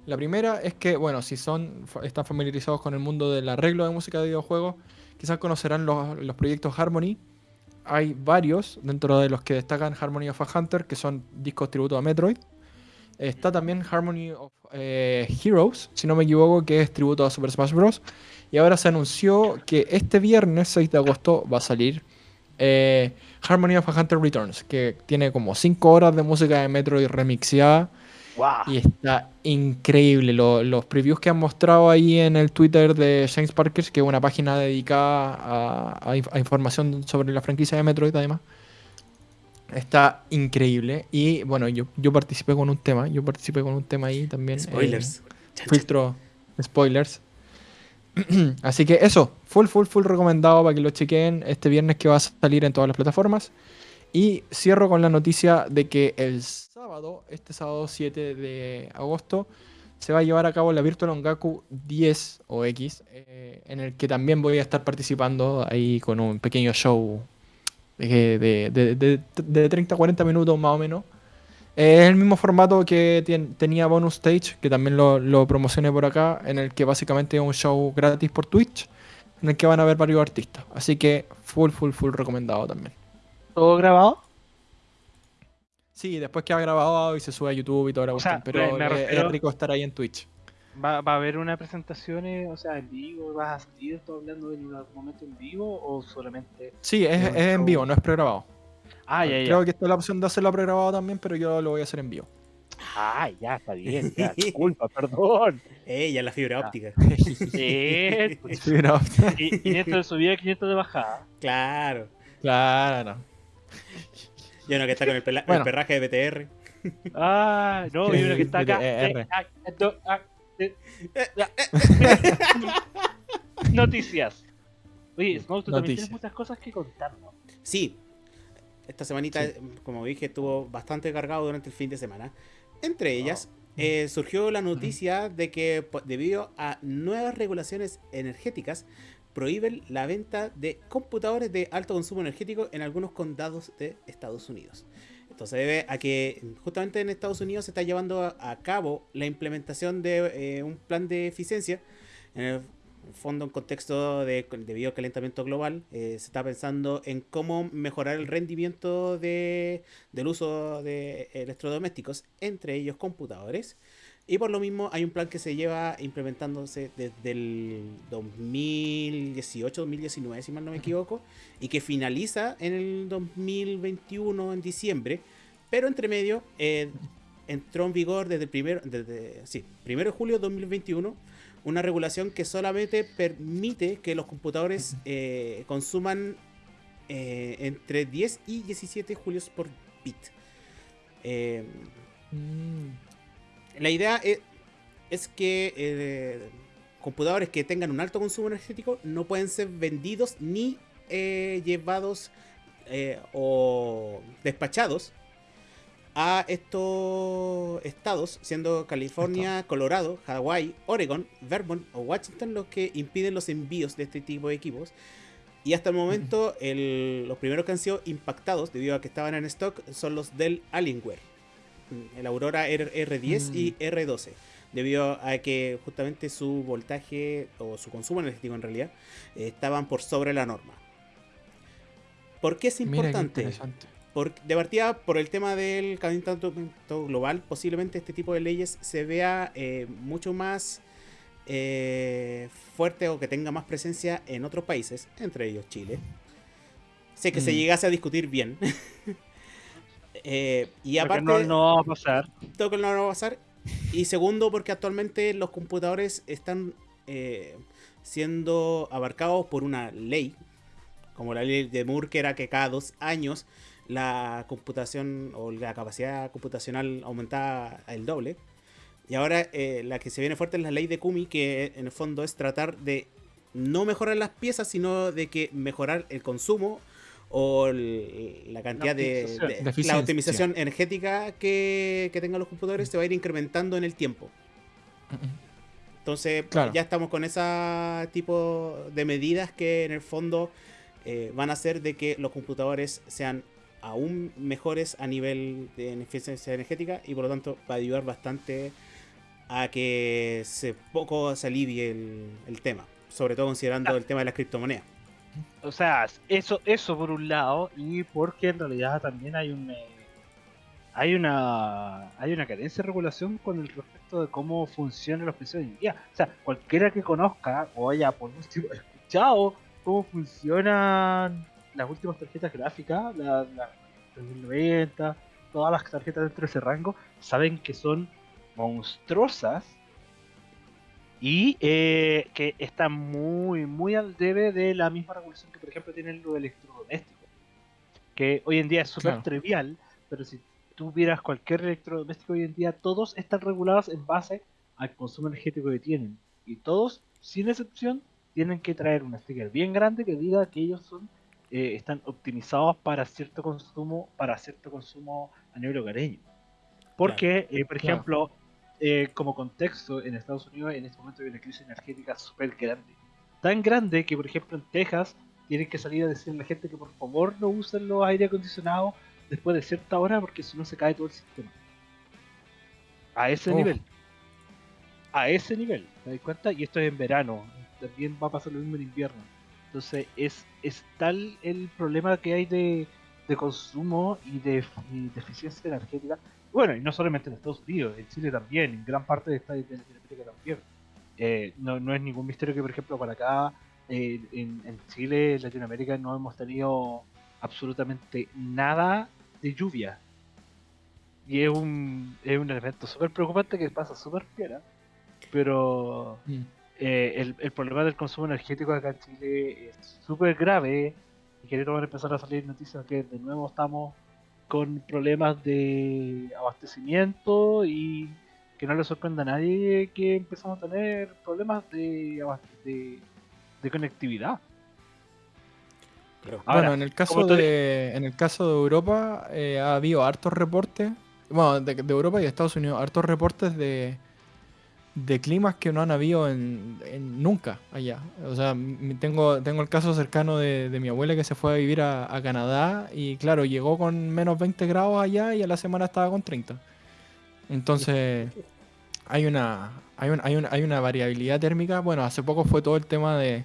Speaker 2: La primera es que, bueno, si son están familiarizados con el mundo del arreglo de música de videojuegos, quizás conocerán los, los proyectos Harmony. Hay varios, dentro de los que destacan Harmony of a Hunter, que son discos tributo a Metroid. Está también Harmony of eh, Heroes, si no me equivoco, que es tributo a Super Smash Bros. Y ahora se anunció que este viernes 6 de agosto va a salir eh, Harmony of a Hunter Returns, que tiene como 5 horas de música de Metroid remixeada
Speaker 3: ¡Wow!
Speaker 2: y está increíble. Lo- los previews que han mostrado ahí en el Twitter de James Parkers, que es una página dedicada a, a inf- a información sobre la franquicia de Metroid, además. Está increíble. Y bueno, yo, yo participé con un tema. Yo participé con un tema ahí también. eh,
Speaker 1: Spoilers. Chan.
Speaker 2: filtro spoilers. <clears throat> Así que eso, full, full, full recomendado para que lo chequen este viernes que va a salir en todas las plataformas. Y cierro con la noticia de que el sábado, este sábado 7 de agosto, se va a llevar a cabo la Virtual Ongaku 10 o X, eh, en el que también voy a estar participando ahí con un pequeño show de, de, de, de- de 30 a 40 minutos más o menos. Eh, Es el mismo formato que tenía Bonus Stage, que también lo, lo promocioné por acá, en el que básicamente es un show gratis por Twitch, en el que van a ver varios artistas. Así que full, full, full recomendado también.
Speaker 3: ¿Todo grabado?
Speaker 2: Sí, después que ha grabado y se sube a YouTube y toda la
Speaker 3: O sea,
Speaker 2: cuestión, pero
Speaker 3: me- me
Speaker 2: es-
Speaker 3: refiero-
Speaker 2: es rico estar ahí en Twitch.
Speaker 3: ¿Va, va a haber una presentación, eh, o sea, en vivo? ¿Vas a salir tú hablando en algún momento en vivo o solamente...?
Speaker 2: Sí, es, en vivo, no es pregrabado.
Speaker 3: Ah, ya, ya.
Speaker 2: Creo que está la opción de hacerlo pregrabado también, pero yo lo voy a hacer en vivo.
Speaker 3: Ah, ya, está bien, ya, <laughs> disculpa, perdón.
Speaker 1: Ella, la fibra
Speaker 3: Ah.
Speaker 1: óptica. <laughs>
Speaker 3: Sí,
Speaker 2: Sí, no.
Speaker 3: y 500 de subida, 500 de bajada.
Speaker 1: Claro.
Speaker 2: Claro, no. <laughs>
Speaker 1: Yo no que está con el, pela- el
Speaker 2: Bueno.
Speaker 1: perraje de BTR.
Speaker 3: Ah, no, y uno que está acá. Eh, ah, ah, eh. <laughs> Noticias. Oye, Smoke, tú también tienes muchas cosas que contarnos.
Speaker 1: Sí. Esta semanita,
Speaker 2: Sí.
Speaker 1: como dije, estuvo bastante cargado durante el fin de semana. Entre ellas, eh, surgió la noticia de que debido a nuevas regulaciones energéticas, prohíben la venta de computadores de alto consumo energético en algunos condados de Estados Unidos. Esto se debe a que justamente en Estados Unidos se está llevando a, cabo la implementación de eh, un plan de eficiencia. En el fondo, en contexto de, debido al calentamiento global, eh, se está pensando en cómo mejorar el rendimiento de, del uso de electrodomésticos, entre ellos computadores. Y por lo mismo hay un plan que se lleva implementándose desde el 2018-2019, si mal no me equivoco, y que finaliza en el 2021, en diciembre. Pero entre medio eh, entró en vigor desde el primero, desde, sí, primero de julio de 2021 una regulación que solamente permite que los computadores eh, consuman eh, entre 10 y 17 julios por bit.
Speaker 2: Mm,
Speaker 1: la idea es, es que eh, computadores que tengan un alto consumo energético no pueden ser vendidos ni eh, llevados eh, o despachados a estos estados, siendo California, Colorado, Hawái, Oregon, Vermont o Washington los que impiden los envíos de este tipo de equipos. Y hasta el momento el- los primeros que han sido impactados debido a que estaban en stock son los del Alienware. El Aurora R- R10 y R12. Debido a que justamente su voltaje o su consumo energético en realidad estaban por sobre la norma. ¿Por qué es importante? Por, de partida, por el tema del calentamiento global, posiblemente este tipo de leyes se vea eh, mucho más eh, fuerte o que tenga más presencia en otros países, entre ellos Chile. Sé que se
Speaker 2: Mm.
Speaker 1: llegase a discutir bien. <laughs> Eh, y aparte,
Speaker 3: no, no va a pasar.
Speaker 1: todo que no va a pasar. Y segundo, porque actualmente los computadores están eh, siendo abarcados por una ley, como la ley de Moore, que era que cada dos años la computación o la capacidad computacional aumentaba el doble. Y ahora eh, la que se viene fuerte es la ley de Kumi, que en el fondo es tratar de no mejorar las piezas, sino de que mejorar el consumo o el- la cantidad de,
Speaker 3: optimización.
Speaker 1: de-
Speaker 2: De
Speaker 1: la optimización energética que, que tengan los computadores se va a ir incrementando en el tiempo. Entonces
Speaker 2: Claro.
Speaker 1: ya estamos con ese tipo de medidas que en el fondo eh, van a hacer de que los computadores sean aún mejores a nivel de eficiencia energética y por lo tanto va a ayudar bastante a que se poco se alivie el, el tema, sobre todo considerando el tema de las criptomonedas.
Speaker 3: O sea, eso, eso por un lado, y porque en realidad también hay un eh, hay una hay una carencia de regulación con el respecto de cómo funcionan los precios hoy en día. O sea, cualquiera que conozca o haya por último <laughs> escuchado cómo funcionan las últimas tarjetas gráficas, la, la 3090, todas las tarjetas dentro de ese rango, saben que son monstruosas y eh, que están muy, muy al debe de la misma regulación que, por ejemplo, tienen los electrodomésticos. Que hoy en día es súper
Speaker 2: Claro.
Speaker 3: trivial, pero si tú vieras cualquier electrodoméstico hoy en día, todos están regulados en base al consumo energético que tienen. Y todos, sin excepción, tienen que traer un sticker bien grande que diga que ellos son eh, están optimizados para cierto consumo para cierto consumo a nivel hogareño. Porque, eh, por
Speaker 2: Claro.
Speaker 3: Eh, como contexto, en Estados Unidos en este momento hay una crisis energética súper grande. Tan grande que, por ejemplo, en Texas tienen que salir a decirle a la gente que por favor no usen los aire acondicionados después de cierta hora porque si no se cae todo el sistema. A ese
Speaker 2: Oh.
Speaker 3: nivel. A ese nivel, ¿te das cuenta? Y esto es en verano. También va a pasar lo mismo en invierno. Entonces es, es tal el problema que hay de, de consumo y de, y de eficiencia energética. Bueno, y no solamente en Estados Unidos, en Chile también, en gran parte de esta de Latinoamérica también. Eh, no, no es ningún misterio que, por ejemplo, para acá, eh, en, en Chile, en Latinoamérica, no hemos tenido absolutamente nada de lluvia. Y es un, es un elemento súper preocupante que pasa súper fiera. Pero
Speaker 2: Mm.
Speaker 3: eh, el, el problema del consumo energético acá en Chile es súper grave. Y que van a empezar a salir noticias que de nuevo estamos con problemas de abastecimiento y que no le sorprenda a nadie que empezamos a tener problemas de, de, de conectividad. Ahora,
Speaker 2: bueno, en el caso de en el caso de Europa eh, ha habido hartos reportes, bueno, de, de Europa y de Estados Unidos, hartos reportes de, de climas que no han habido en, en nunca allá. O sea, tengo, tengo el caso cercano de, de mi abuela que se fue a vivir a, a Canadá y claro, llegó con menos 20 grados allá y a la semana estaba con 30. Entonces, hay una, hay, un- hay, un- hay una variabilidad térmica. Bueno, hace poco fue todo el tema de,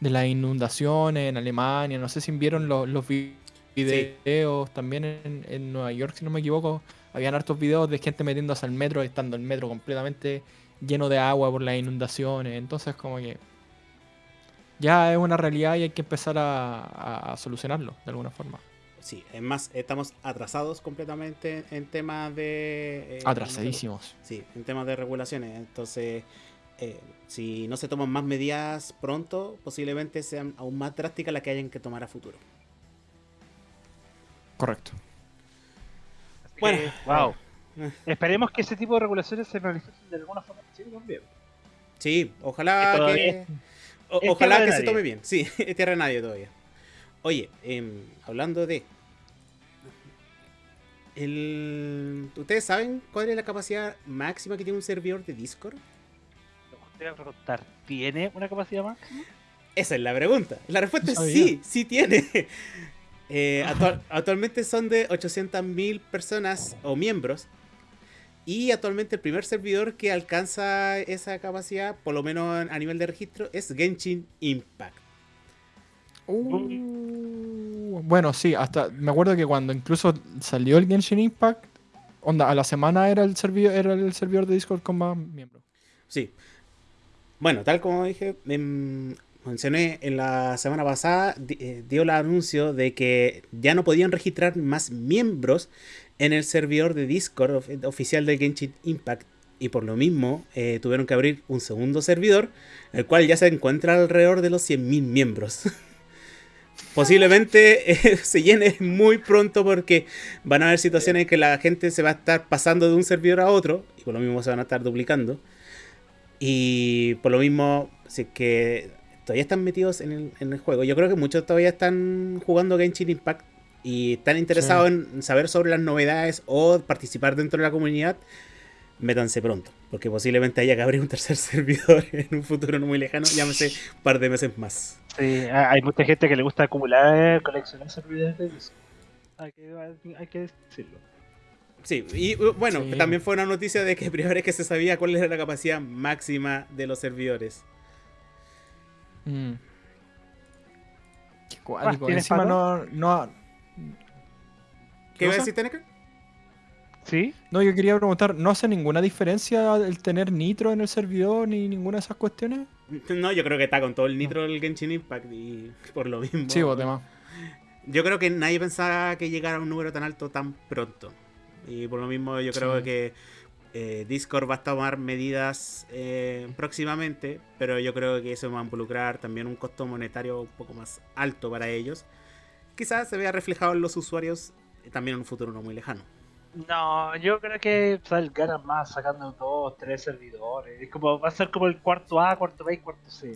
Speaker 2: de las inundaciones en Alemania. No sé si vieron los, los vi- videos también en, en Nueva York, si no me equivoco. Habían hartos videos de gente metiéndose al metro, estando el metro completamente lleno de agua por las inundaciones. Entonces, como que ya es una realidad y hay que empezar a, a- a solucionarlo de alguna forma.
Speaker 1: Sí, es más, estamos atrasados completamente en temas de... eh,
Speaker 2: Atrasadísimos.
Speaker 1: Sí, en temas de regulaciones. Entonces, eh, si no se toman más medidas pronto, posiblemente sean aún más drásticas las que hayan que tomar a futuro.
Speaker 2: Correcto.
Speaker 3: Así
Speaker 1: Bueno.
Speaker 3: que, wow. <laughs> Esperemos que ese tipo de regulaciones se manifiesten de alguna forma en Chile también.
Speaker 1: Sí, ojalá
Speaker 3: Que
Speaker 1: o- ojalá que se tome bien. Sí, <laughs> es tierra de nadie todavía. Oye, em, hablando de... El... ¿Ustedes saben cuál es la capacidad máxima que tiene un servidor de Discord?
Speaker 3: Te voy a preguntar, ¿tiene una capacidad máxima?
Speaker 1: Esa es la pregunta. La respuesta es sí, sí tiene. <laughs> Eh, actual- actualmente son de 800.000 personas o miembros. Y actualmente el primer servidor que alcanza esa capacidad, por lo menos a nivel de registro, es Genshin Impact.
Speaker 2: Uh, bueno, sí, hasta me acuerdo que cuando incluso salió el Genshin Impact, onda, a la semana era el servidor, era el servidor de Discord con más miembros.
Speaker 1: Sí. Bueno, tal como dije, em, mencioné en la semana pasada, di- eh, dio el anuncio de que ya no podían registrar más miembros en el servidor de Discord of- oficial de Genshin Impact. Y por lo mismo eh, tuvieron que abrir un segundo servidor, el cual ya se encuentra alrededor de los 100.000 miembros. <laughs> Posiblemente eh, <laughs> se llene muy pronto porque van a haber situaciones en que la gente se va a estar pasando de un servidor a otro y por lo mismo se van a estar duplicando. Y por lo mismo, si que todavía están metidos en el, en el juego. Yo creo que muchos todavía están jugando Genshin Impact y están interesados en saber sobre las novedades o participar dentro de la comunidad. Métanse pronto, porque posiblemente haya que abrir un tercer <laughs> servidor en un futuro no muy lejano, llámese un par de meses más.
Speaker 3: Sí, ha- hay mucha gente que le gusta acumular, coleccionar servidores. Hay que, hay- que decirlo.
Speaker 1: Sí, y uh, bueno,
Speaker 2: Sí.
Speaker 1: también fue una noticia de que <laughs> primera vez que se sabía cuál era la capacidad máxima de los servidores.
Speaker 2: Mm. Qué
Speaker 3: ¿Más
Speaker 2: cuático. Encima no,
Speaker 1: ¿Qué iba a decir, Teneca?
Speaker 3: ¿Sí?
Speaker 2: no, yo quería preguntar, ¿no hace ninguna diferencia el tener nitro en el servidor ni ninguna de esas cuestiones?
Speaker 1: No, yo creo que está con todo el nitro del Genshin Impact y por lo mismo.
Speaker 2: Sí, vos, tema.
Speaker 1: Yo creo que nadie pensaba que llegara a un número tan alto tan pronto. Y por lo mismo yo creo
Speaker 2: Sí.
Speaker 1: que eh, Discord va a tomar medidas eh, próximamente, pero yo creo que eso va a involucrar también un costo monetario un poco más alto para ellos. Quizás se vea reflejado en los usuarios también en un futuro no muy lejano.
Speaker 3: No, yo creo que sal- ganan más sacando dos, tres servidores. Es como, va a ser como el cuarto A, cuarto B y cuarto C.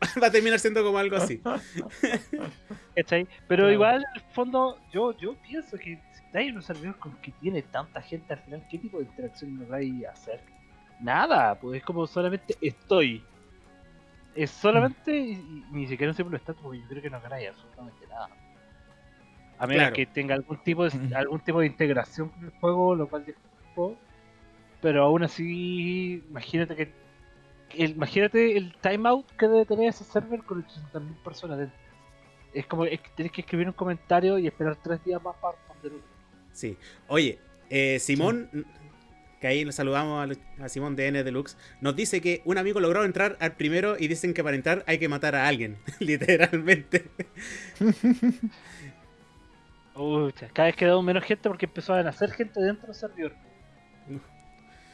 Speaker 3: <laughs>
Speaker 1: va a terminar siendo como algo así. <laughs>
Speaker 3: ¿Cachai? Pero igual, en el fondo, yo, yo pienso que si hay un servidor con que tiene tanta gente al final, ¿qué tipo de interacción nos vais a hacer? Nada, pues es como solamente estoy. Es solamente, y, y ni siquiera un simple estatus, porque yo creo que no ganáis absolutamente nada. A menos
Speaker 1: Claro.
Speaker 3: que tenga algún tipo de algún tipo de integración con el juego, lo cual desconozco. Pero aún así, imagínate que el- imagínate el timeout que debe tener ese server con 800.000 personas dentro. Es como es que tienes que escribir un comentario y esperar tres días más para responder.
Speaker 1: Sí. Oye, eh, Simón, que ahí nos saludamos a, a Simón de N Deluxe, nos dice que un amigo logró entrar al primero y dicen que para entrar hay que matar a alguien, <laughs> literalmente. <laughs>
Speaker 3: Cada vez quedó menos gente porque empezó a nacer gente dentro del servidor.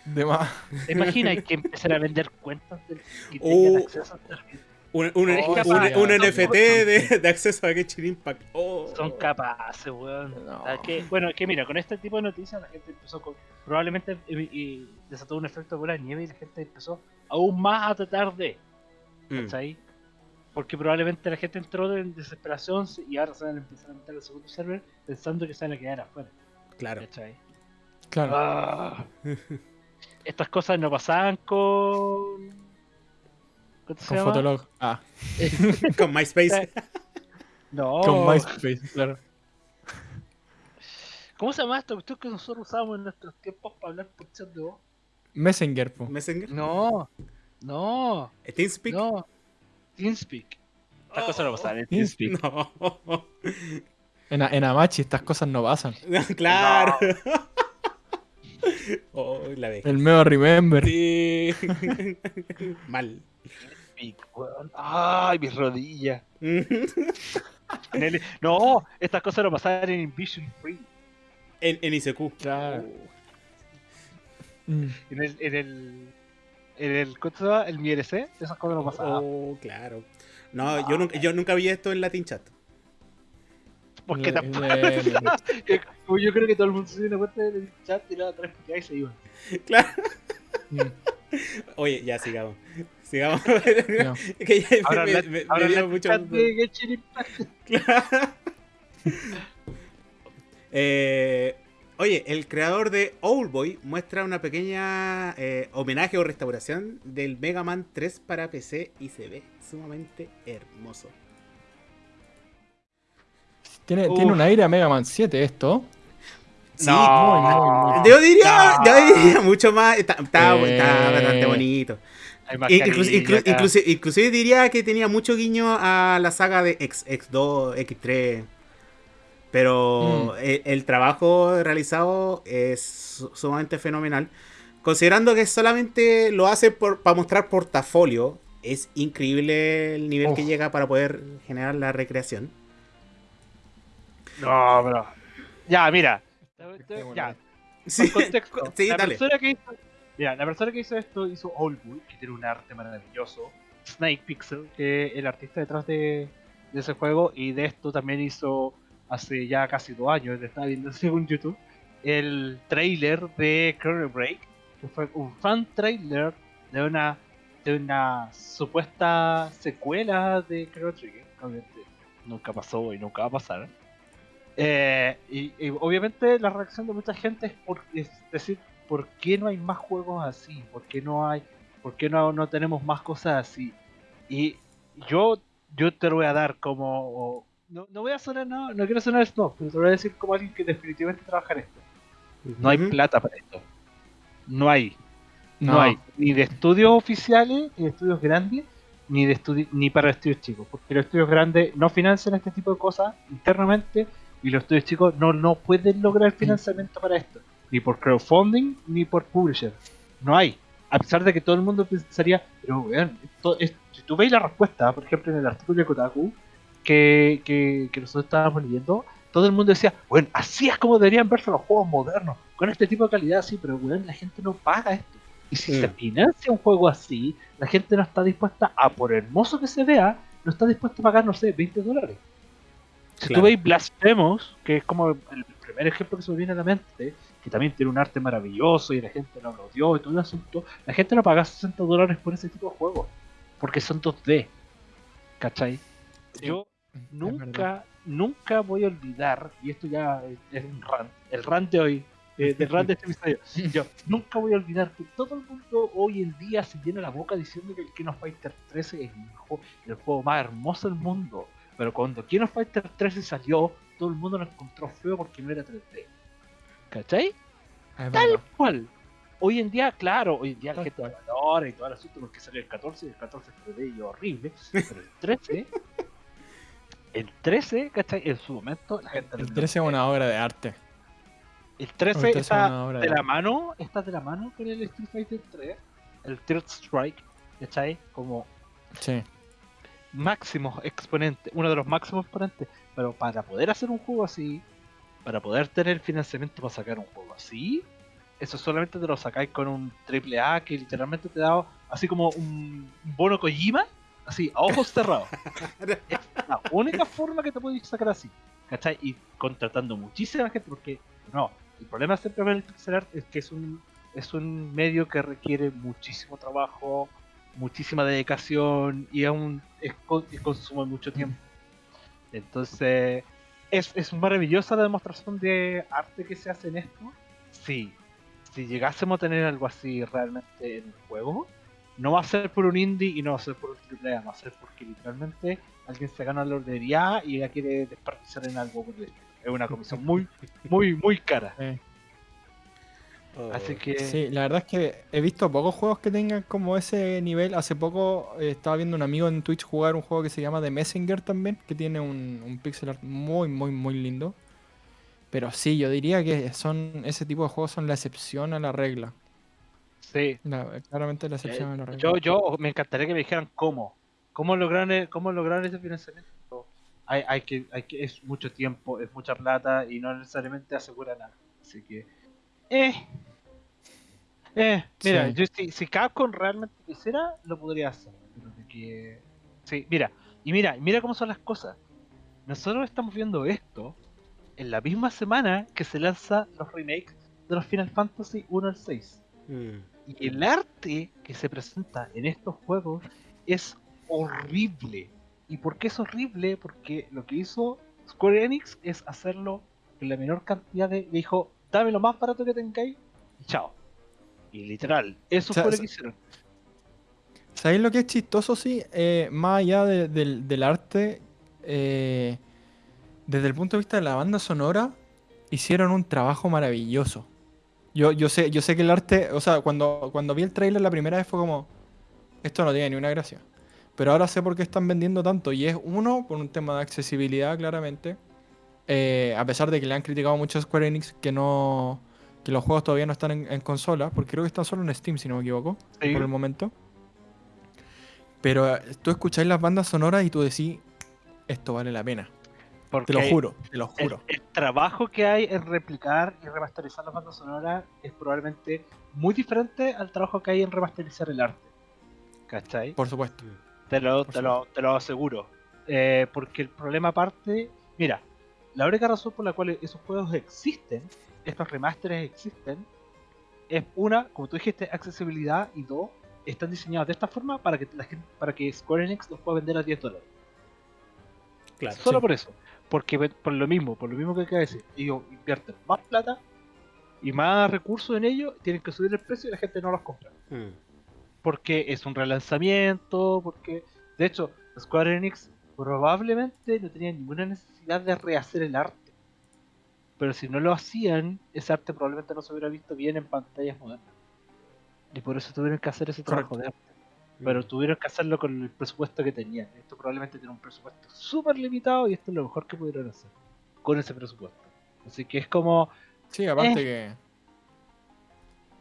Speaker 2: De más.
Speaker 3: ¿Te imaginas que empezar a vender cuentas del que
Speaker 1: Oh.
Speaker 3: tengan acceso al servidor?
Speaker 1: Un, un- un-
Speaker 3: capaz,
Speaker 1: un NFT de, de acceso a Genshin Impact. Oh.
Speaker 3: Son capaces, weón.
Speaker 2: No.
Speaker 3: Que- bueno, es que mira, con este tipo de noticias la gente empezó con. Probablemente y, y desató un efecto de bola de nieve y la gente empezó aún más a tratar de.
Speaker 1: Mm.
Speaker 3: ¿Cachai? Porque probablemente la gente entró en desesperación y ahora se van a empezar a meter al segundo server pensando que se van a quedar afuera.
Speaker 1: Claro.
Speaker 3: ¿Cachai?
Speaker 2: Claro.
Speaker 3: Ah. Estas cosas no pasaban con. ¿Cómo se
Speaker 2: Con
Speaker 3: llama?
Speaker 2: Fotolog. Ah, <laughs>
Speaker 1: Con MySpace.
Speaker 3: No.
Speaker 2: con MySpace, claro.
Speaker 3: ¿Cómo se llama esta cuestión que nosotros usábamos en nuestros tiempos para hablar por chat de voz?
Speaker 2: Messenger, po.
Speaker 1: Messenger.
Speaker 3: No, no,
Speaker 1: TeamSpeak.
Speaker 3: no. TeamSpeak. Estas cosas no pasaban en
Speaker 2: TeamSpeak. <laughs>
Speaker 1: No.
Speaker 2: En, en Amachi estas cosas no pasan. <laughs>
Speaker 1: claro. <laughs> Oh, la.
Speaker 2: El meo Remember.
Speaker 1: Sí. Mal.
Speaker 3: TeamSpeak, weón. Ay, mis rodillas. En el- No, estas cosas no pasaban en Invision Free.
Speaker 1: En, en ICQ.
Speaker 2: Claro. Mm.
Speaker 3: En el, en el, el. El MIRC, esas cosas no pasaban.
Speaker 1: Oh, claro. No, yo nunca, yo nunca vi esto en Latin Chat.
Speaker 3: Porque
Speaker 2: Le-
Speaker 3: tampoco.
Speaker 2: le-
Speaker 3: que- como yo creo que todo el mundo se dio una cuenta del chat, tiraba puteadas y se iban. <laughs>
Speaker 1: Claro.
Speaker 2: Mm.
Speaker 1: Oye, ya sigamos. Sigamos. <laughs>
Speaker 2: No. <laughs>
Speaker 1: Es que ya
Speaker 3: Ahora
Speaker 1: me, me- me
Speaker 3: ahora
Speaker 1: dio mucho.
Speaker 3: chat de Genshin Impact.
Speaker 1: Claro. Eh, oye, el creador de Owlboy muestra una pequeña eh, homenaje o restauración del Mega Man 3 para PC y se ve sumamente hermoso.
Speaker 2: Tiene, tiene un aire a Mega Man 7 esto.
Speaker 1: Sí,
Speaker 2: muy.
Speaker 1: yo diría,
Speaker 3: No.
Speaker 1: yo diría mucho más. Está, está-
Speaker 2: Eh.
Speaker 1: está bastante bonito.
Speaker 3: Más
Speaker 1: Inclu- inclusive, inclusive diría que tenía mucho guiño a la saga de X, X2, X3. Pero
Speaker 2: Mm.
Speaker 1: el, el trabajo realizado es su- sumamente fenomenal. Considerando que solamente lo hace para mostrar portafolio, es increíble el nivel que llega para poder generar la recreación.
Speaker 3: No, pero. Ya, mira. Ya,
Speaker 1: Sí,
Speaker 3: por contexto. <laughs>
Speaker 1: sí,
Speaker 3: la
Speaker 1: dale.
Speaker 3: Persona que hizo, mira, la persona que hizo esto hizo Oldwood, que tiene un arte maravilloso. Snake Pixel, que es el artista detrás de, de ese juego. Y de esto también hizo hace ya casi dos años, estaba viendo <laughs> según YouTube, el trailer de Chrono Break, que fue un fan trailer de una de una supuesta secuela de Chrono Trigger. Obviamente nunca pasó y nunca va a pasar. Eh, y, obviamente la reacción de mucha gente es decir, ¿por qué no hay más juegos así? ¿Por qué no hay, por qué no, no tenemos más cosas así? Y yo, yo te lo voy a dar como, no, no voy a sonar, no, no quiero sonar snob, pero te lo voy a decir como alguien que definitivamente trabaja en esto. No hay plata para esto. No hay. No, hay ni de estudios oficiales, ni de estudios grandes, ni de estudi- ni para estudios chicos, porque los estudios grandes no financian este tipo de cosas internamente y los estudios chicos no, no pueden lograr financiamiento para esto, ni por crowdfunding ni por publisher. No hay. A pesar de que todo el mundo pensaría, pero weón, esto es- si tú veis la respuesta, por ejemplo en el artículo de Kotaku que, que, que nosotros estábamos leyendo, todo el mundo decía, bueno, así es como deberían verse los juegos modernos, con este tipo de calidad, sí, pero weón, la gente no paga esto. Y si
Speaker 1: Mm.
Speaker 3: se financia un juego así, la gente no está dispuesta a, por hermoso que se vea, no está dispuesta a pagar, no sé, 20 dólares. Si
Speaker 1: Claro.
Speaker 3: tú veis Blasphemous, que es como el primer ejemplo que se me viene a la mente, que también tiene un arte maravilloso y la gente lo aplaudió y todo el asunto, la gente no paga 60 dólares por ese tipo de juegos, porque son 2D. ¿Cachai?
Speaker 1: Sí.
Speaker 3: Yo nunca, nunca voy a olvidar, y esto ya es, es un rant, el rant de hoy, eh, del rant de este episodio, yo <laughs> nunca voy a olvidar que todo el mundo hoy en día se llena la boca diciendo que el King of Fighter 13 es el, juego, el juego más hermoso del mundo. Pero cuando King of Fighter 13 salió, todo el mundo lo encontró feo porque no era 3D. ¿Cachai?
Speaker 2: Es
Speaker 3: Tal cual. Hoy en día, claro, hoy en día la gente valora y todo el asunto porque salió el 14 y el 14 fue bello, horrible. Pero el 13, <laughs> el 13, ¿cachai? En su momento la gente
Speaker 2: El
Speaker 3: lo
Speaker 2: 13 es una obra de arte.
Speaker 3: El
Speaker 2: El
Speaker 3: 13
Speaker 2: 13 es
Speaker 3: está de
Speaker 2: de
Speaker 3: la mano, está de la mano con el Street Fighter 3, el Third Strike, ¿cachai? Como
Speaker 2: Sí.
Speaker 3: máximo exponente, uno de los máximos exponentes. Pero para poder hacer un juego así, para poder tener financiamiento para sacar un juego así, eso solamente te lo sacáis con un triple A que literalmente te da así como un un bono Kojima, así, a ojos cerrados. <laughs> es la única forma que te podéis sacar así, ¿cachai? Y contratando muchísima gente, porque no, el problema siempre con el pixel art es que es un, es un medio que requiere muchísimo trabajo, muchísima dedicación y aún es, y consume mucho tiempo. Entonces, ¿es, ¿es maravillosa la demostración de arte que se hace en esto? Sí. Si llegásemos a tener algo así realmente en el juego, no va a ser por un indie y no va a ser por un triple A, va a ser porque literalmente alguien se gana la lotería y la quiere desperdiciar en algo por el estilo. Es una comisión muy, muy, muy cara.
Speaker 2: sí.
Speaker 1: Oh.
Speaker 3: Así que
Speaker 2: Sí, la verdad es que he visto pocos juegos que tengan como ese nivel. Hace poco eh, estaba viendo un amigo en Twitch jugar un juego que se llama The Messenger también, que tiene un, un pixel art muy, muy, muy lindo. Pero sí, yo diría que son ese tipo de juegos son la excepción a la regla.
Speaker 3: Sí.
Speaker 2: La- claramente la excepción a la
Speaker 3: Eh,
Speaker 2: regla.
Speaker 3: yo, yo me encantaría que me dijeran cómo. ¿Cómo lograron, e- cómo lograron ese financiamiento? Hay, hay que, hay que, es mucho tiempo, es mucha plata y no necesariamente asegura nada. Así que. Eh. Eh, mira,
Speaker 2: Sí.
Speaker 3: yo si, si Capcom realmente quisiera, lo podría hacer. Pero de que. Sí, mira, y mira, mira cómo son las cosas. Nosotros estamos viendo esto en la misma semana que se lanza los remakes de los Final Fantasy 1 al 6.
Speaker 1: Mm.
Speaker 3: Y el arte que se presenta en estos juegos es horrible. ¿Y por qué es horrible? Porque lo que hizo Square Enix es hacerlo con la menor cantidad de. Dijo, dame lo más barato que tengáis y chao. Y literal, eso
Speaker 2: O sea,
Speaker 3: fue lo que hicieron.
Speaker 2: ¿Sabéis lo que es chistoso? Sí, Eh, más allá de- del, del arte, eh, desde el punto de vista de la banda sonora, hicieron un trabajo maravilloso. Yo, yo, sé, yo sé que el arte, o sea, cuando, cuando vi el trailer la primera vez fue como, esto no tiene ni una gracia. Pero ahora sé por qué están vendiendo tanto. Y es uno, por un tema de accesibilidad, claramente. Eh, a pesar de que le han criticado mucho a Square Enix que no que los juegos todavía no están en, en consola, porque creo que están solo en Steam, si no me equivoco,
Speaker 3: Sí.
Speaker 2: por el momento. Pero eh, tú escucháis las bandas sonoras y tú decís, esto vale la pena.
Speaker 3: Porque
Speaker 2: Te lo juro, te lo juro.
Speaker 3: el trabajo que hay en replicar y remasterizar las bandas sonoras es probablemente muy diferente al trabajo que hay en remasterizar el arte. ¿Cachai?
Speaker 2: Por supuesto.
Speaker 3: Te lo, te lo, te lo aseguro. Eh, porque el problema aparte, mira, la única razón por la cual esos juegos existen, estos remasteres existen, es una, como tú dijiste, accesibilidad y dos, están diseñados de esta forma para que la gente, para que Square Enix los pueda vender a 10 dólares.
Speaker 1: Claro.
Speaker 3: Solo
Speaker 2: Sí.
Speaker 3: por eso. Porque por lo mismo, por lo mismo que acaba de decir, ellos invierten más plata y más recursos en ello, tienen que subir el precio y la gente no los compra.
Speaker 1: Mm.
Speaker 3: porque es un relanzamiento, porque de hecho Square Enix probablemente no tenía ninguna necesidad de rehacer el arte. Pero si no lo hacían, ese arte probablemente no se hubiera visto bien en pantallas modernas. Y por eso tuvieron que hacer ese trabajo de arte. Pero
Speaker 1: Mm.
Speaker 3: tuvieron que hacerlo con el presupuesto que tenían. Esto probablemente tiene un presupuesto súper limitado y esto es lo mejor que pudieron hacer con ese presupuesto. Así que es como,
Speaker 2: Sí, aparte
Speaker 3: Eh.
Speaker 2: que.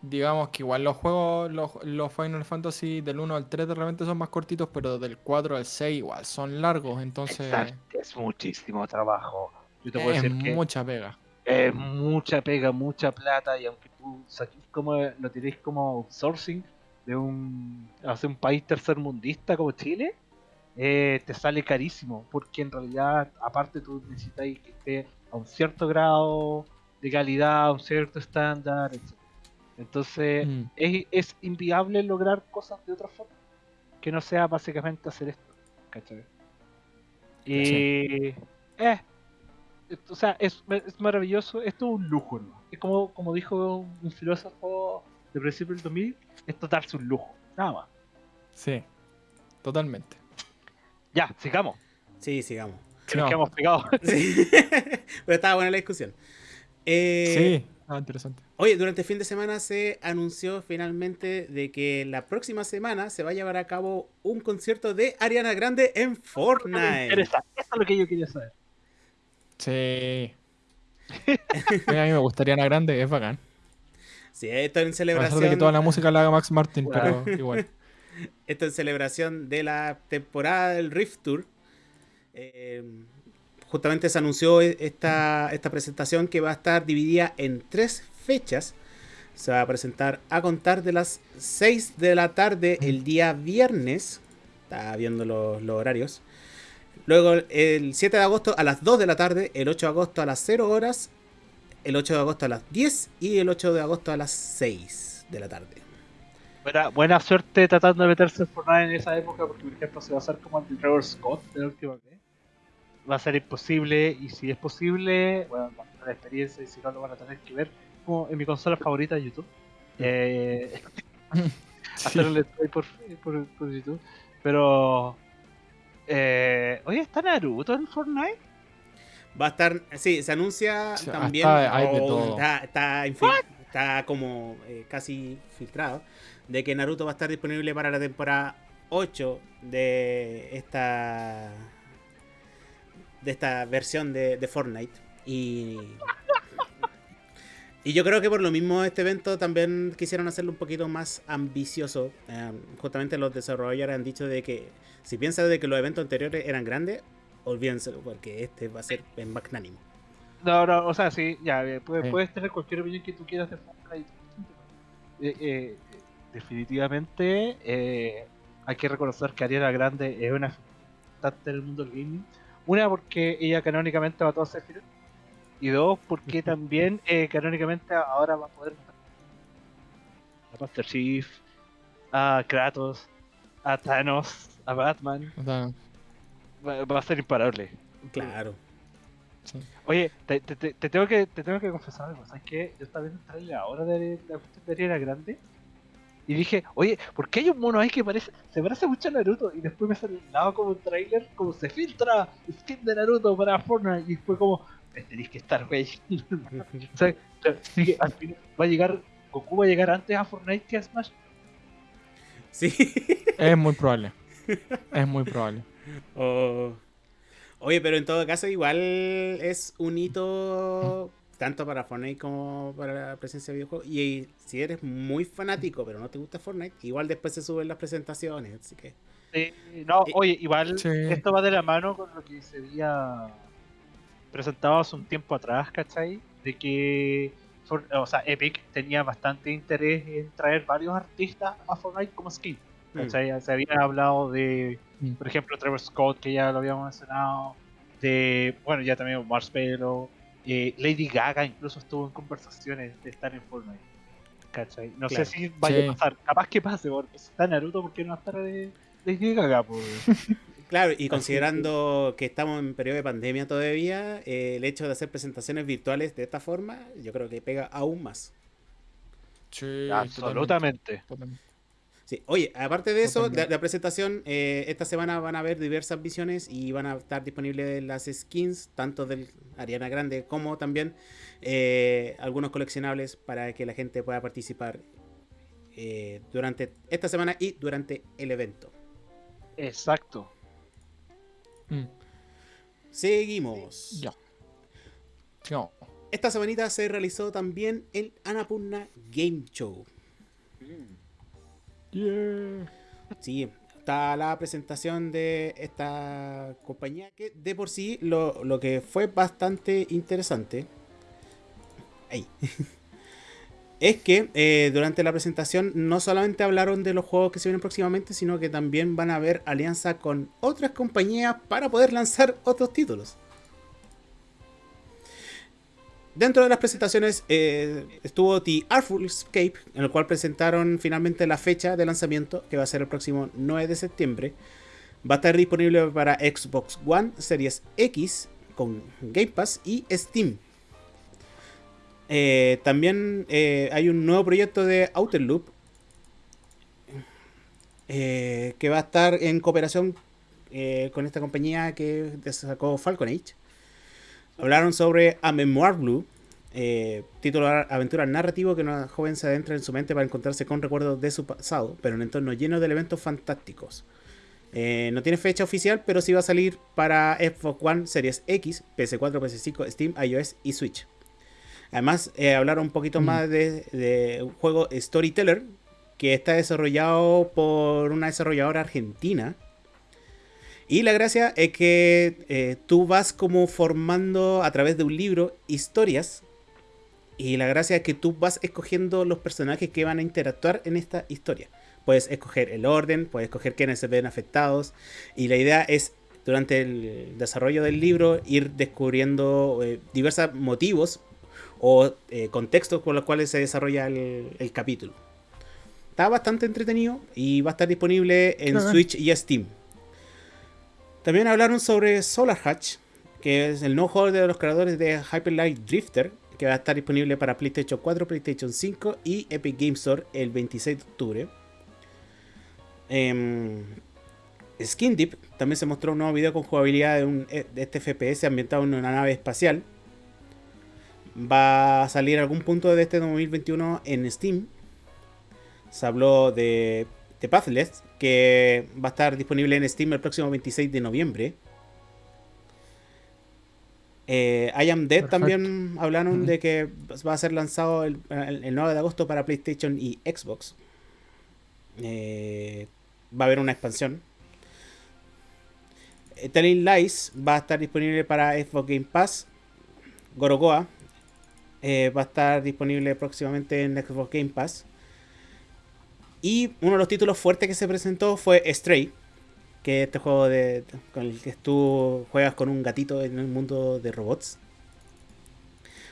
Speaker 2: Digamos que igual los juegos, los, los Final Fantasy del 1 al 3 de repente son más cortitos, pero del 4 al 6 igual son largos, entonces
Speaker 3: exacto, es muchísimo trabajo. Yo te puedo
Speaker 2: es
Speaker 3: decir que
Speaker 2: mucha pega.
Speaker 3: es mucha pega, mucha plata y aunque tú saquís como lo tiréis como outsourcing de un hacia un país tercermundista como Chile, eh, te sale carísimo porque en realidad aparte tú necesitas que esté a un cierto grado de calidad, a un cierto estándar, etc. Entonces
Speaker 2: Mm.
Speaker 3: es, es inviable lograr cosas de otra forma que no sea básicamente hacer esto, ¿cachai? Y eh, es- o sea, es, es maravilloso, esto es un lujo, ¿no? Es como, como dijo un filósofo de principio del 2000, esto es darse un lujo, nada más.
Speaker 2: Sí, totalmente.
Speaker 3: Ya, sigamos,
Speaker 1: Sí, sigamos.
Speaker 3: que nos
Speaker 2: No.
Speaker 3: quedamos pegados. <laughs>
Speaker 1: Sí. Pero estaba buena la discusión. Eh,
Speaker 2: Sí, Ah, interesante.
Speaker 1: Oye, durante el fin de semana se anunció finalmente de que la próxima semana se va a llevar a cabo un concierto de Ariana Grande en Fortnite.
Speaker 3: Eso es lo que yo quería saber.
Speaker 2: Sí. <laughs> A mí me gustaría Ana Grande, es bacán.
Speaker 1: Sí, esto en celebración.
Speaker 2: de que toda la música la haga Max Martin,
Speaker 3: Claro.
Speaker 2: pero igual. <laughs>
Speaker 1: Esto en celebración de la temporada del Rift Tour. Eh, justamente se anunció e- esta, esta presentación que va a estar dividida en tres fechas. Se va a presentar a contar de las 6 de la tarde el día viernes. Está viendo los, los horarios. Luego el 7 de agosto a las 2 de la tarde. El 8 de agosto a las 0 horas. El 8 de agosto a las 10. Y el 8 de agosto a las 6 de la tarde.
Speaker 3: Buena, buena suerte tratando de meterse en Fortnite en esa época, porque por ejemplo se va a hacer como el Trevor Scott de la última vez. Va a ser imposible, y si es posible, bueno, va a tener la experiencia, y si no lo van a tener que ver como en mi consola favorita YouTube. Eh,
Speaker 2: Sí. <laughs>
Speaker 3: hacer let's play por, por, por YouTube. Pero. Eh, oye, ¿está Naruto en Fortnite?
Speaker 1: Va a estar, sí, se anuncia
Speaker 2: Sí,
Speaker 1: también,
Speaker 2: hasta hay de
Speaker 1: o
Speaker 2: todo.
Speaker 1: está, está, como eh, casi filtrado, de que Naruto va a estar disponible para la temporada 8 de esta de esta versión de, de Fortnite. Y, y yo creo que por lo mismo este evento también quisieron hacerlo un poquito más ambicioso. Eh, justamente los desarrolladores han dicho de que si piensan de que los eventos anteriores eran grandes, olvídenselo, porque este va a ser en magnánimo.
Speaker 3: No, no, o sea, sí, ya, eh, puedes,
Speaker 2: Sí.
Speaker 3: puedes tener cualquier opinión que tú quieras de Fortnite. Eh, eh, definitivamente eh, hay que reconocer que Ariana Grande es una importante en el mundo del gaming. Una, porque ella canónicamente mató a Sephiroth. Y dos, porque también eh, canónicamente ahora va a poder matar a Master Chief, a Kratos, a Thanos, a Batman.
Speaker 2: O sea,
Speaker 3: Va, va a ser imparable.
Speaker 1: Claro.
Speaker 2: sí.
Speaker 3: Oye, te, te- te- te tengo que te tengo que confesar algo, ¿sabes qué? Yo estaba viendo el trailer ahora de la cuestión de Ariana Grande y dije, oye, ¿por qué hay un mono ahí que parece, se parece mucho a Naruto? Y después me sale al lado como un trailer, como se filtra skin de Naruto para Fortnite y fue como, "Eh, tenéis que estar, güey. <laughs> o sea, así que al final va a llegar, Goku va a llegar antes a Fortnite que a Smash.
Speaker 1: Sí.
Speaker 2: Es muy probable. Es muy probable.
Speaker 1: O- Oye, pero en todo caso, igual es un hito tanto para Fortnite como para la presencia de videojuegos. Y si eres muy fanático, pero no te gusta Fortnite, igual después se suben las presentaciones. Así que.
Speaker 3: Sí, no,
Speaker 1: Y-
Speaker 3: oye, igual
Speaker 2: Sí.
Speaker 3: esto va de la mano con lo que se había presentado hace un tiempo atrás, ¿cachai? De que For- o sea, Epic tenía bastante interés en traer varios artistas a Fortnite como skin. ¿Cachai? Se había hablado de,
Speaker 2: Mm.
Speaker 3: por ejemplo, Trevor Scott, que ya lo habíamos mencionado, de, bueno, ya también Marshmallow, eh, Lady Gaga incluso estuvo en conversaciones de estar en Fortnite. ¿Cachai? No
Speaker 1: Claro.
Speaker 3: sé si vaya
Speaker 2: Sí.
Speaker 3: a pasar, capaz que pase, porque si está Naruto, ¿por qué no va a estar de Lady Gaga? <laughs>
Speaker 1: Claro, y considerando que estamos en periodo de pandemia todavía, eh, el hecho de hacer presentaciones virtuales de esta forma, yo creo que pega aún más.
Speaker 2: Sí,
Speaker 3: Absolutamente.
Speaker 2: totalmente.
Speaker 1: Sí, oye, aparte de eso, la presentación, eh, esta semana van a haber diversas visiones y van a estar disponibles las skins, tanto del Ariana Grande como también eh, algunos coleccionables para que la gente pueda participar eh, durante esta semana y durante el evento.
Speaker 3: Exacto.
Speaker 2: Mm,
Speaker 1: Seguimos.
Speaker 2: Ya. Sigamos.
Speaker 1: Esta semanita se realizó también el Annapurna Game Show.
Speaker 2: Yeah.
Speaker 1: Sí, está la presentación de esta compañía que de por sí lo, lo que fue bastante interesante <laughs> es que eh, durante la presentación no solamente hablaron de los juegos que se vienen próximamente, sino que también van a haber alianza con otras compañías para poder lanzar otros títulos. Dentro de las presentaciones eh, estuvo The Artful Escape, en el cual presentaron finalmente la fecha de lanzamiento, que va a ser el próximo 9 de septiembre. Va a estar disponible para Xbox One, Series X, con Game Pass y Steam. Eh, también eh, hay un nuevo proyecto de Outer Loop, que va a estar en cooperación con esta compañía que sacó Falcon Age. Hablaron sobre A Memoir Blue, eh, título aventura narrativo que una joven se adentra en su mente para encontrarse con recuerdos de su pasado, pero en un entorno lleno de elementos fantásticos. Eh, no tiene fecha oficial, pero sí va a salir para Xbox One, Series X, PS4, PS5, Steam, iOS y Switch. Además, eh, hablar un poquito
Speaker 2: Mm.
Speaker 1: más de, de un juego Storyteller, que está desarrollado por una desarrolladora argentina. Y la gracia es que eh, tú vas como formando a través de un libro historias. Y la gracia es que tú vas escogiendo los personajes que van a interactuar en esta historia. Puedes escoger el orden, puedes escoger quiénes se ven afectados. Y la idea es, durante el desarrollo del libro, ir descubriendo eh, diversos motivos o eh, contextos por los cuales se desarrolla el, el capítulo. Está bastante entretenido y va a estar disponible en
Speaker 2: Ajá.
Speaker 1: Switch y Steam. También hablaron sobre Solar Hatch, que es el nuevo juego de los creadores de Hyper Light Drifter, que va a estar disponible para PlayStation 4, PlayStation 5 y Epic Games Store el 26 de octubre. Em, Skin Deep también se mostró un nuevo video con jugabilidad de, un, de este FPS ambientado en una nave espacial. Va a salir algún punto de este 2021 en Steam. Se habló de, de Pathless, que va a estar disponible en Steam el próximo 26 de noviembre. Eh, I Am Dead
Speaker 2: Perfecto.
Speaker 1: también hablaron de que va a ser lanzado el, el- el 9 de agosto para PlayStation y Xbox. Eh, va a haber una expansión. Eh, Telling Lies va a estar disponible para Xbox Game Pass. Gorogoa eh, va a estar disponible próximamente en Xbox Game Pass. Y uno de los títulos fuertes que se presentó fue Stray, que es este juego de, con el que tú juegas con un gatito en el mundo de robots.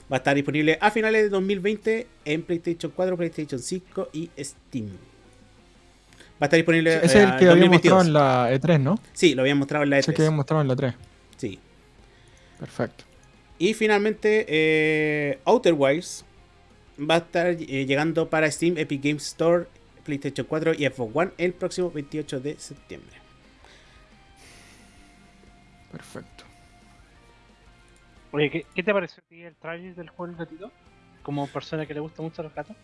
Speaker 1: Va a estar disponible a finales de 2020 en PlayStation 4, PlayStation 5 y Steam. Va a estar disponible
Speaker 2: es
Speaker 1: eh,
Speaker 2: el que había
Speaker 1: 2022.
Speaker 2: mostrado en la E3, ¿no?
Speaker 1: Sí, lo habían mostrado en la
Speaker 2: Ese
Speaker 1: E3.
Speaker 2: que había mostrado en la 3.
Speaker 1: Sí.
Speaker 2: Perfecto.
Speaker 1: Y finalmente, eh, Outer Wilds va a estar eh, llegando para Steam, Epic Games Store, PlayStation 4 y Xbox One el próximo 28 de septiembre.
Speaker 2: Perfecto.
Speaker 3: Oye, ¿qué, qué te pareció a ti el trailer del juego del gatito? Como persona que le gusta mucho los gatos.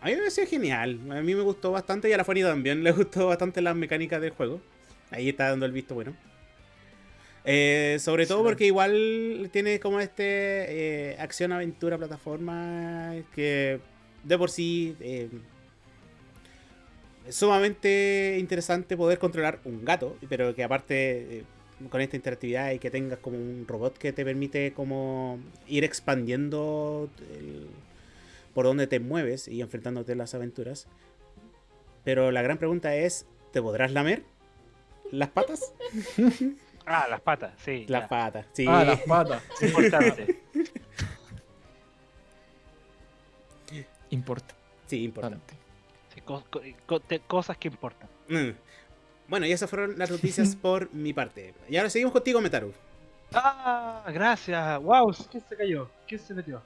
Speaker 1: A mí me pareció genial. A mí me gustó bastante y a la Fanny también le <laughs> gustó bastante las mecánicas del juego. Ahí está dando el visto bueno. Eh, sobre todo porque igual tiene como este eh, acción, aventura, plataforma que de por sí eh, es sumamente interesante poder controlar un gato, pero que aparte eh, con esta interactividad y que tengas como un robot que te permite como ir expandiendo el- por donde te mueves y enfrentándote a las aventuras. Pero la gran pregunta es, ¿te podrás lamer las patas? <laughs>
Speaker 3: Ah, las patas, sí.
Speaker 1: Las
Speaker 3: ya.
Speaker 1: patas, sí.
Speaker 2: Ah, las patas. <laughs>
Speaker 3: Importante.
Speaker 2: Importante.
Speaker 1: Sí, importa.
Speaker 3: Sí, co- co- co- te- cosas que importan.
Speaker 1: Mm. Bueno, y esas fueron las noticias <laughs> por mi parte. Y ahora seguimos contigo, Metaru.
Speaker 3: Ah, gracias. Wow, ¿quién se cayó? ¿Quién se metió?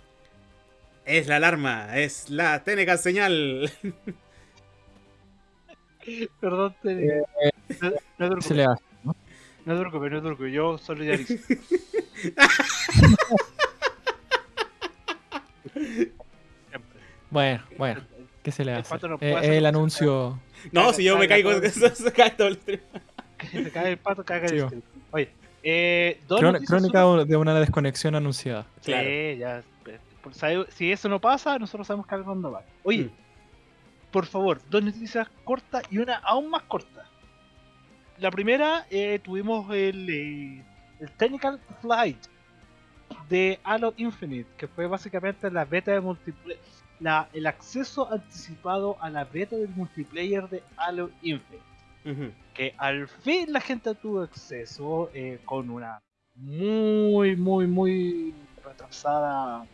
Speaker 1: Es la alarma, es la técnica señal. <laughs>
Speaker 3: Perdón, te... no, no te
Speaker 2: Se le hace.
Speaker 3: no te preocupes, no te preocupes, yo solidarizo. <laughs> Siempre.
Speaker 2: Bueno, bueno. ¿Qué se le
Speaker 3: El
Speaker 2: hace?
Speaker 3: pato no
Speaker 2: Eh, el anuncio.
Speaker 1: No, si yo me caigo, <laughs> se cae todo el stream.
Speaker 3: Que se cae el pato, caga el stream. Oye, eh,
Speaker 2: Crón- Crónica
Speaker 3: son-
Speaker 2: de una desconexión anunciada.
Speaker 3: Sí,
Speaker 1: Claro.
Speaker 3: ya. Si eso no pasa, nosotros sabemos que algo no va. Oye,
Speaker 1: Mm.
Speaker 3: por favor, dos noticias cortas y una aún más corta. La primera, eh, tuvimos el, eh, el Technical Flight de Halo Infinite, que fue básicamente la beta de multiplayer, la, el acceso anticipado a la beta del multiplayer de Halo Infinite. Que al fin la gente tuvo acceso eh, con una muy, muy, muy retrasada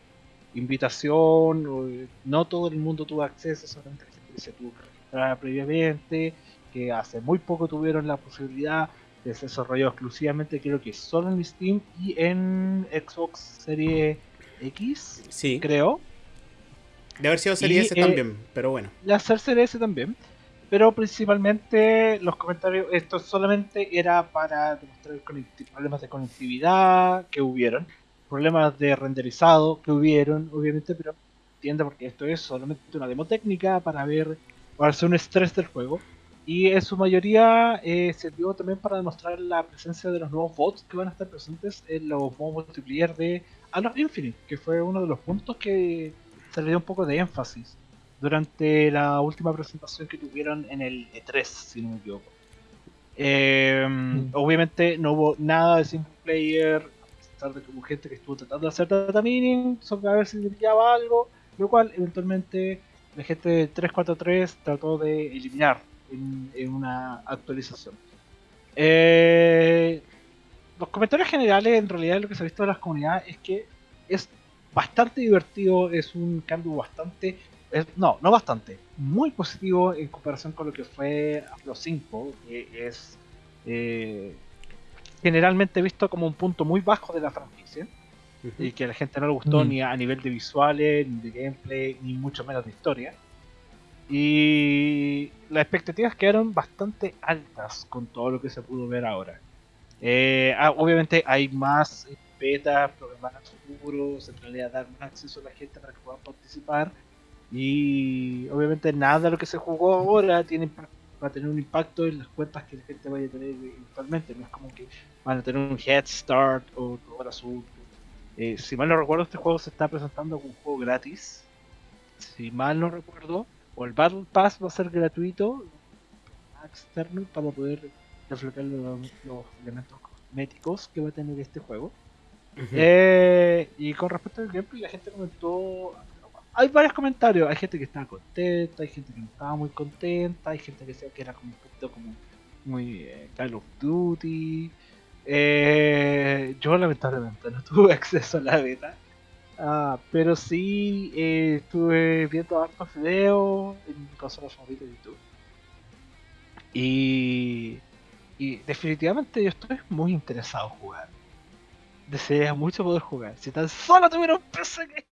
Speaker 3: invitación. No todo el mundo tuvo acceso, solamente la gente se tuvo que registrar previamente. Que hace muy poco tuvieron la posibilidad de ser desarrollado exclusivamente, creo que solo en Steam y en Xbox Series X,
Speaker 1: Sí,
Speaker 3: creo.
Speaker 1: De haber sido serie
Speaker 3: Y,
Speaker 1: S
Speaker 3: eh,
Speaker 1: también, pero bueno.
Speaker 3: la Series S también. Pero principalmente los comentarios, esto solamente era para demostrar problemas de conectividad que hubieron. problemas de renderizado que hubieron, obviamente, pero entiende porque esto es solamente una demo técnica para ver, para hacer un estrés del juego. Y en su mayoría eh, sirvió también para demostrar la presencia de los nuevos bots que van a estar presentes en los modos multiplayer de Halo Infinite, que fue uno de los puntos que se le dio un poco de énfasis durante la última presentación que tuvieron en el E3, si no me equivoco. Eh, Obviamente no hubo nada de single player, a pesar de que hubo gente que estuvo tratando de hacer data mining, sobre a ver si brillaba algo, lo cual eventualmente la gente de 343 trató de eliminar en, en una actualización. Eh, los comentarios generales, en realidad, lo que se ha visto de las comunidades es que es bastante divertido, es un cambio bastante. es- no, no bastante, muy positivo en comparación con lo que fue Halo 5, que es eh, generalmente visto como un punto muy bajo de la franquicia
Speaker 1: Ujú.
Speaker 3: y que a la gente no le gustó
Speaker 2: Mm.
Speaker 3: ni a nivel de visuales, ni de gameplay, ni mucho menos de historia. Y las expectativas quedaron bastante altas con todo lo que se pudo ver ahora. Eh, ah, obviamente hay más betas programadas futuros, en realidad dar más acceso a la gente para que puedan participar. Y obviamente nada de lo que se jugó ahora tiene va a tener un impacto en las cuentas que la gente vaya a tener eventualmente. No es como que van a tener un head start o todo asunto. Eh, si mal no recuerdo, este juego se está presentando como un juego gratis. Si mal no recuerdo, o el Battle Pass va a ser gratuito externo para poder los, los elementos cosméticos que va a tener este juego. Eh, y con respecto al gameplay, la gente comentó. Hay varios comentarios. Hay gente que estaba contenta, hay gente que no estaba muy contenta, hay gente que decía que era como un poquito como muy eh, Call of Duty. Eh, yo lamentablemente no <laughs> tuve acceso a la beta. Ah, pero sí estuve viendo hartos videos en mi consola favorita de YouTube. Y, y definitivamente yo estoy muy interesado en jugar. Desearía mucho poder jugar. Si tan solo tuviera un PC que...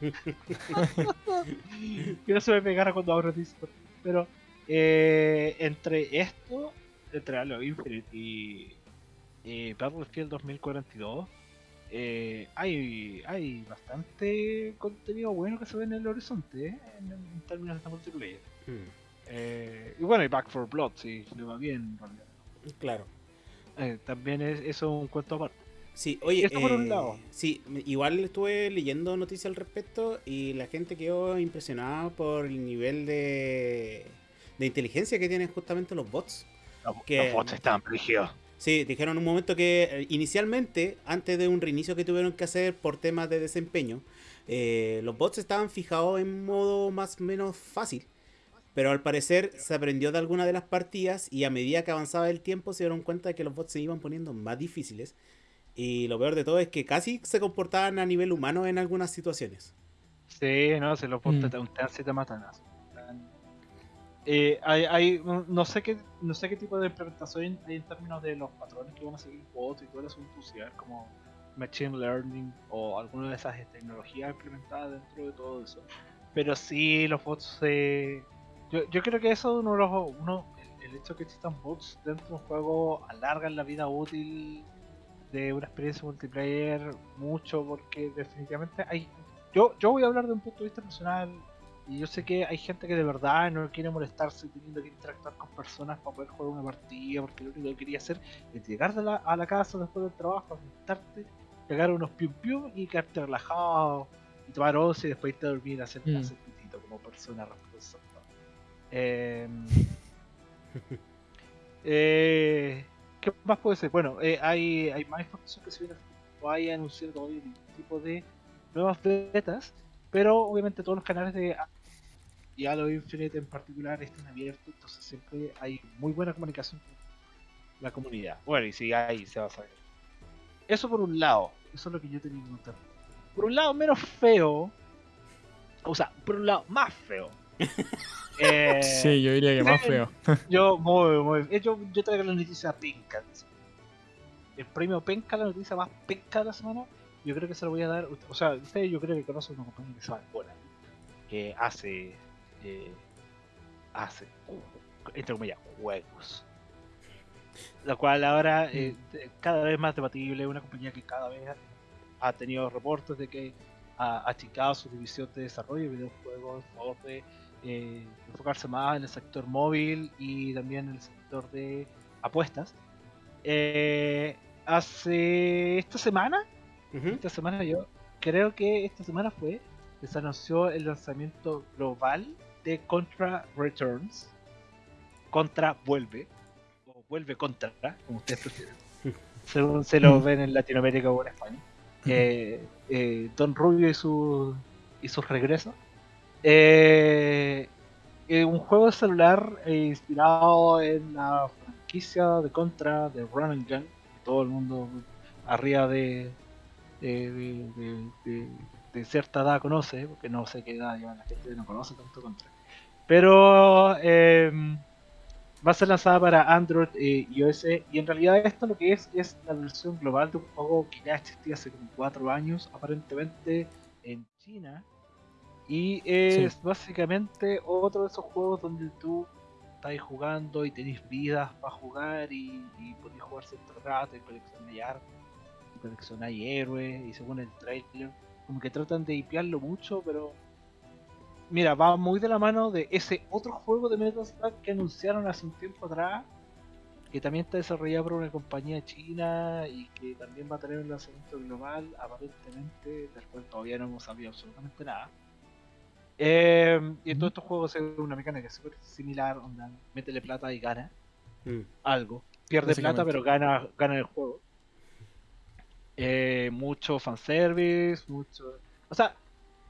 Speaker 3: <laughs> que no se me pegara cuando abro Discord. Pero eh, entre esto, entre Halo Infinite y, Battlefield 2042, eh, hay, hay bastante contenido bueno que se ve en el horizonte eh, en, en términos de multiplayer.
Speaker 1: Mm,
Speaker 3: Eh, y bueno, y Back for Blood, si le va bien en realidad.
Speaker 1: Claro.
Speaker 3: Eh, también es eso un cuento aparte.
Speaker 1: Sí, oye,
Speaker 3: Esto por un
Speaker 1: eh,
Speaker 3: lado.
Speaker 1: sí, igual estuve leyendo noticias al respecto y la gente quedó impresionada por el nivel de, de inteligencia que tienen justamente los bots. Que-
Speaker 3: Los bots están rígidos.
Speaker 1: Sí, dijeron un momento que eh, inicialmente, antes de un reinicio que tuvieron que hacer por temas de desempeño, eh, los bots estaban fijados en modo más o menos fácil. Pero al parecer se aprendió de alguna de las partidas y a medida que avanzaba el tiempo se dieron cuenta de que los bots se iban poniendo más difíciles. Y lo peor de todo es que casi se comportaban a nivel humano en algunas situaciones.
Speaker 3: Sí, no, se los bots
Speaker 2: Mm.
Speaker 3: te untean si te matan. así. Eh, hay, hay, no sé qué no sé qué tipo de implementación hay en términos de los patrones que van a seguir bots y todo el asunto social, como machine learning o alguna de esas tecnologías implementadas dentro de todo eso. Pero sí, los bots eh, yo, yo creo que eso es uno de los uno, el, el hecho de que existan bots dentro de un juego alargan la vida útil de una experiencia multiplayer mucho porque definitivamente hay yo, yo voy a hablar de un punto de vista personal y yo sé que hay gente que de verdad no quiere molestarse teniendo que interactuar con personas para poder jugar una partida porque lo único que quería hacer es llegar de la- a la casa después del trabajo, acostarte, pegar unos pium pium y quedarte relajado y tomar once y después irte a dormir a hacer,
Speaker 2: Mm.
Speaker 3: pitito como persona responsable. Em, eh, ¿Qué más puede ser? Bueno, eh, hay, hay más información que se viene o hay anunciado todavía un tipo de nuevas betas, pero obviamente todos los canales de y Halo Infinite en particular están abiertos, entonces siempre hay muy buena comunicación con la comunidad. Bueno, y si hay, se va a saber. Eso por un lado, eso es lo que yo tenía que contar. Por un lado, menos feo, o sea, por un lado, más feo. <laughs> Eh,
Speaker 2: Sí, yo diría que más
Speaker 3: sí.
Speaker 2: feo. <laughs>
Speaker 3: yo, muy, muy. eh, Yo, yo traigo la noticia penca. El premio penca, la noticia más penca de la semana. Yo creo que se lo voy a dar. O sea, ustedes yo creo que conocen una compañía que se llama. Que hace. eh, hace. Entre comillas, juegos. la cual ahora eh, de- cada vez más debatible, una compañía que cada vez ha tenido reportes de que ha achicado su división de desarrollo de videojuegos en favor de eh, enfocarse más en el sector móvil y también en el sector de apuestas. Eh, hace esta semana, esta semana yo creo que esta semana fue que se anunció el lanzamiento global de Contra Returns. Contra vuelve, o vuelve contra, como ustedes prefieren, <laughs> según se lo
Speaker 2: Mm.
Speaker 3: ven en Latinoamérica o en España. Eh, eh, Don Rubio y, su, y sus regresos. Eh, eh, un juego de celular eh, inspirado en la franquicia de Contra de Run and Gun, todo el mundo arriba de, de, de- de- cierta edad conoce, porque no sé qué edad ya la gente no conoce tanto Contra. Pero eh, va a ser lanzada para Android eh, y iOS y en realidad esto lo que es es la versión global de un juego que ya existía hace como 4 años aparentemente en China y es básicamente otro de esos juegos donde tú estás jugando y tenés vidas para jugar y, y podés jugar cierto rato y coleccionar y coleccionar héroes y según el trailer. Como que tratan de hipearlo mucho pero mira va muy de la mano de ese otro juego de Metal Slug que anunciaron hace un tiempo atrás que también está desarrollado por una compañía china y que también va a tener un lanzamiento global aparentemente del cual todavía no hemos sabido absolutamente nada eh, y en todos estos juegos es una mecánica súper similar, onda, métele plata y gana
Speaker 1: Mm.
Speaker 3: algo. Pierde plata, pero gana, gana el juego. Eh, mucho fanservice, mucho. O sea,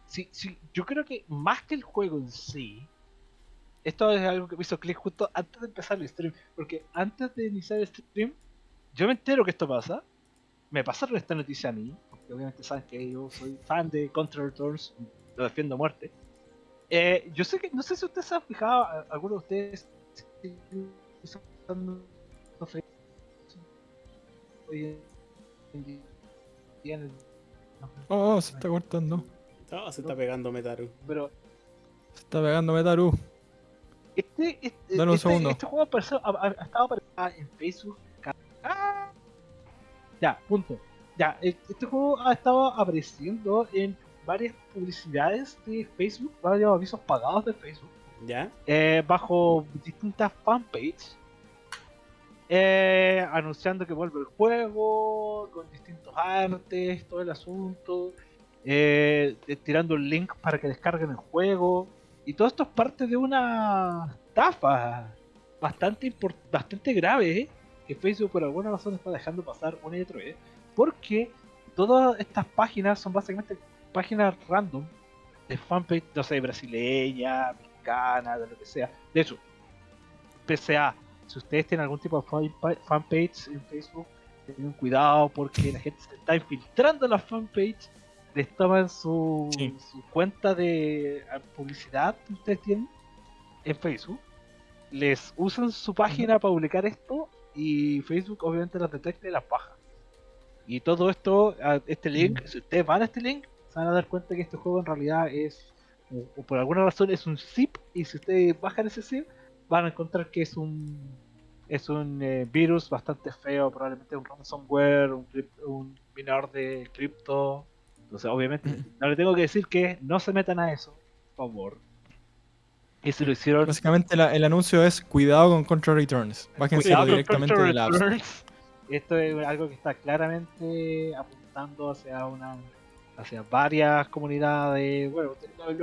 Speaker 3: sí, sí, yo creo que más que el juego en sí, esto es algo que me hizo clic justo antes de empezar el stream. Porque antes de iniciar el stream, yo me entero que esto pasa. Me pasaron esta noticia a mí, porque obviamente saben que yo soy fan de Contra Returns, lo defiendo a muerte. Eh, yo sé que, no sé si ustedes se han fijado, alguno de ustedes
Speaker 2: Oh, oh, se está cortando.
Speaker 1: Ah, se está pegando Metaru.
Speaker 3: pero
Speaker 2: Se está pegando Metaru.
Speaker 3: este, este,
Speaker 2: Dale un
Speaker 3: este,
Speaker 2: segundo.
Speaker 3: este juego apareció- ha, ha- estado apareciendo en Facebook. ¡Ah! Ya, punto. Ya, e- este juego ha estado apareciendo en varias publicidades de Facebook, varios avisos pagados de Facebook.
Speaker 1: ¿Ya?
Speaker 3: eh, bajo distintas fanpages eh, anunciando que vuelve el juego con distintos artes, todo el asunto, eh, tirando el link para que descarguen el juego y todo esto es parte de una estafa bastante bastante grave ¿eh? que Facebook por alguna razón está dejando pasar una y otra vez porque todas estas páginas son básicamente páginas random de fanpage, no sé, brasileña, mexicana, de lo que sea. De hecho, PCA, si ustedes tienen algún tipo de fanpa- fanpage en Facebook, tengan cuidado porque la gente se está infiltrando en las fanpage, les toman su,
Speaker 2: Sí.
Speaker 3: su cuenta de eh, publicidad que ustedes tienen en Facebook, les usan su página para publicar esto y Facebook obviamente las detecta y las baja. Y todo esto, a este link, si ustedes van a este link, se van a dar cuenta que este juego en realidad es, o, o por alguna razón es un zip, y si ustedes bajan ese zip, van a encontrar que es un es un eh, virus bastante feo, probablemente un ransomware, un, un minador de cripto. Entonces, obviamente, no le tengo que decir que no se metan a eso, por favor. Y si lo hicieron,
Speaker 2: Básicamente la- el anuncio es cuidado con Control Returns. Bájense directamente de la.
Speaker 3: Esto es algo que está claramente apuntando hacia una hacia varias comunidades. Bueno,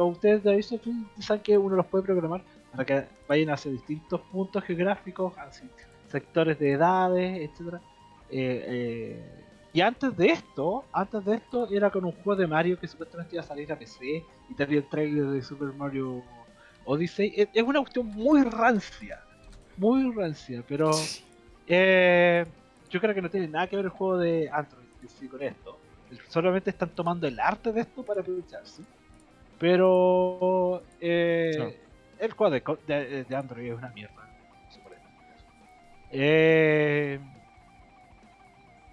Speaker 3: ustedes de Aviso saben que uno los puede programar para que vayan hacia distintos puntos geográficos, hacia sectores de edades, etcétera. Eh, eh, y antes de esto, antes de esto era con un juego de Mario que supuestamente iba a salir a PC y tenía el trailer de Super Mario Odyssey. Es, es una cuestión muy rancia, muy rancia, pero <laughs> eh, yo creo que no tiene nada que ver el juego de Android sí con esto. Solamente están tomando el arte de esto para aprovecharse. Pero eh, el juego de, de- de Android es una mierda. Eh,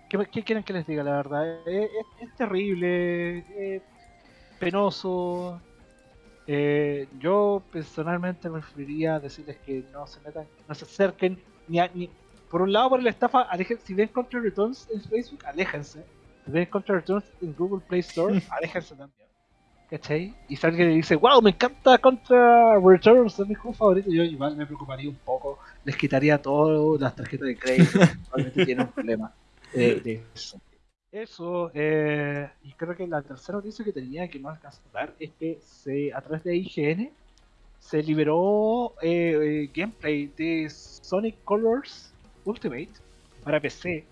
Speaker 3: ¿qué, qué quieren que les diga la verdad? Eh, es, es terrible, eh, penoso. Eh, yo personalmente preferiría decirles que no se metan, no se acerquen, ni, a- ni por un lado, por la estafa, aléjense. Si ven Contra Returns en Facebook, aléjense. Si ven Contra Returns en Google Play Store, <laughs> aléjense también. ¿Cachai? Y si alguien le dice, wow, me encanta Contra Returns, es mi juego favorito, yo igual me preocuparía un poco, les quitaría todas las tarjetas de crédito, <laughs> probablemente tienen un problema de, de eso. Eso, eh, y creo que la tercera noticia que tenía que no alcanzó a dar es que se, a través de IGN se liberó eh, eh, gameplay de Sonic Colors Ultimate para PC.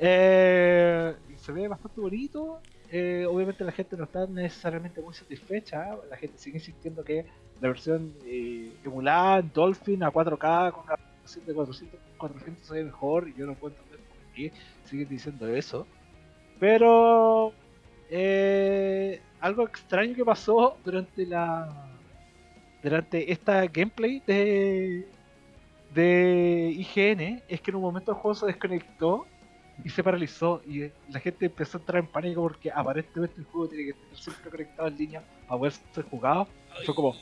Speaker 3: Eh, se ve bastante bonito. Eh, obviamente la gente no está necesariamente muy satisfecha. La gente sigue insistiendo que la versión eh, emulada Dolphin a 4K con una resolución de 400, 400 se ve mejor. Y yo no puedo entender por qué siguen diciendo eso. Pero eh, algo extraño que pasó durante la durante esta gameplay de de IGN es que en un momento el juego se desconectó y se paralizó y eh, la gente empezó a entrar en pánico porque aparentemente el juego tiene que estar siempre conectado en línea para poder ser jugado. Y fue como,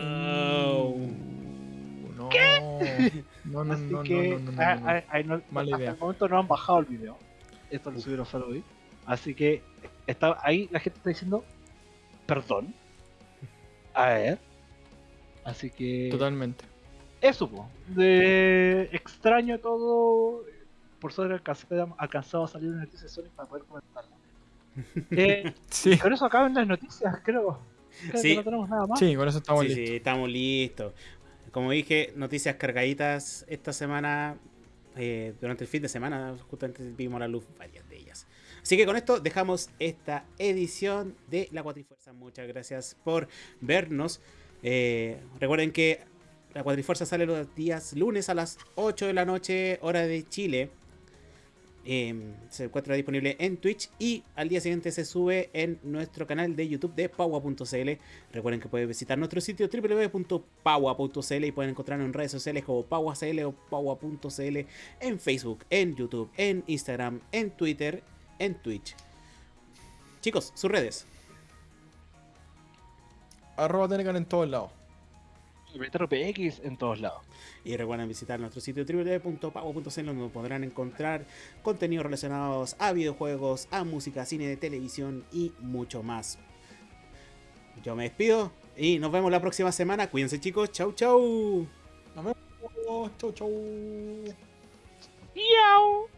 Speaker 2: Uh, no. No, no,
Speaker 3: así
Speaker 2: no, no,
Speaker 3: que
Speaker 2: no, no, no, no.
Speaker 3: no-
Speaker 2: Mala
Speaker 3: hasta
Speaker 2: idea.
Speaker 3: el momento no han bajado el video. Esto lo subieron solo hoy. Así que está, ahí la gente está diciendo, perdón. A ver. Así que...
Speaker 2: Totalmente.
Speaker 3: Eso, po. De extraño todo. Por suerte alcancé- alcanzado a salir una noticia de Sonic para poder comentarla. <laughs> Eh,
Speaker 2: Sí,
Speaker 3: con eso acaban las noticias, creo. Creo que
Speaker 1: Sí.
Speaker 3: no tenemos nada más.
Speaker 2: sí, con eso estamos
Speaker 1: sí,
Speaker 2: listos.
Speaker 1: sí, estamos listos. Como dije, noticias cargaditas esta semana. eh, durante el fin de semana, justamente vimos a la luz varias de ellas. Así que con esto dejamos esta edición de La Cuatrifuerza. Muchas gracias por vernos. Eh, recuerden que La Cuatrifuerza sale los días lunes a las 8 de la noche, hora de Chile. Eh, se encuentra disponible en Twitch y al día siguiente se sube en nuestro canal de YouTube de Paua.cl. Recuerden que pueden visitar nuestro sitio www.paua.cl y pueden encontrarnos en redes sociales como Paua.cl o Paua.cl en Facebook, en YouTube, en Instagram, en Twitter, en Twitch. Chicos, sus redes.
Speaker 2: Arroba Tenecan en todos lados.
Speaker 3: Metro PX en todos lados.
Speaker 1: Y recuerden visitar nuestro sitio www.pago.cl donde podrán encontrar contenidos relacionados a videojuegos, a música, cine, televisión y mucho más. Yo me despido y nos vemos la próxima semana. Cuídense chicos. Chau chau.
Speaker 2: Nos vemos. Chau, chau.
Speaker 3: ¡Miau!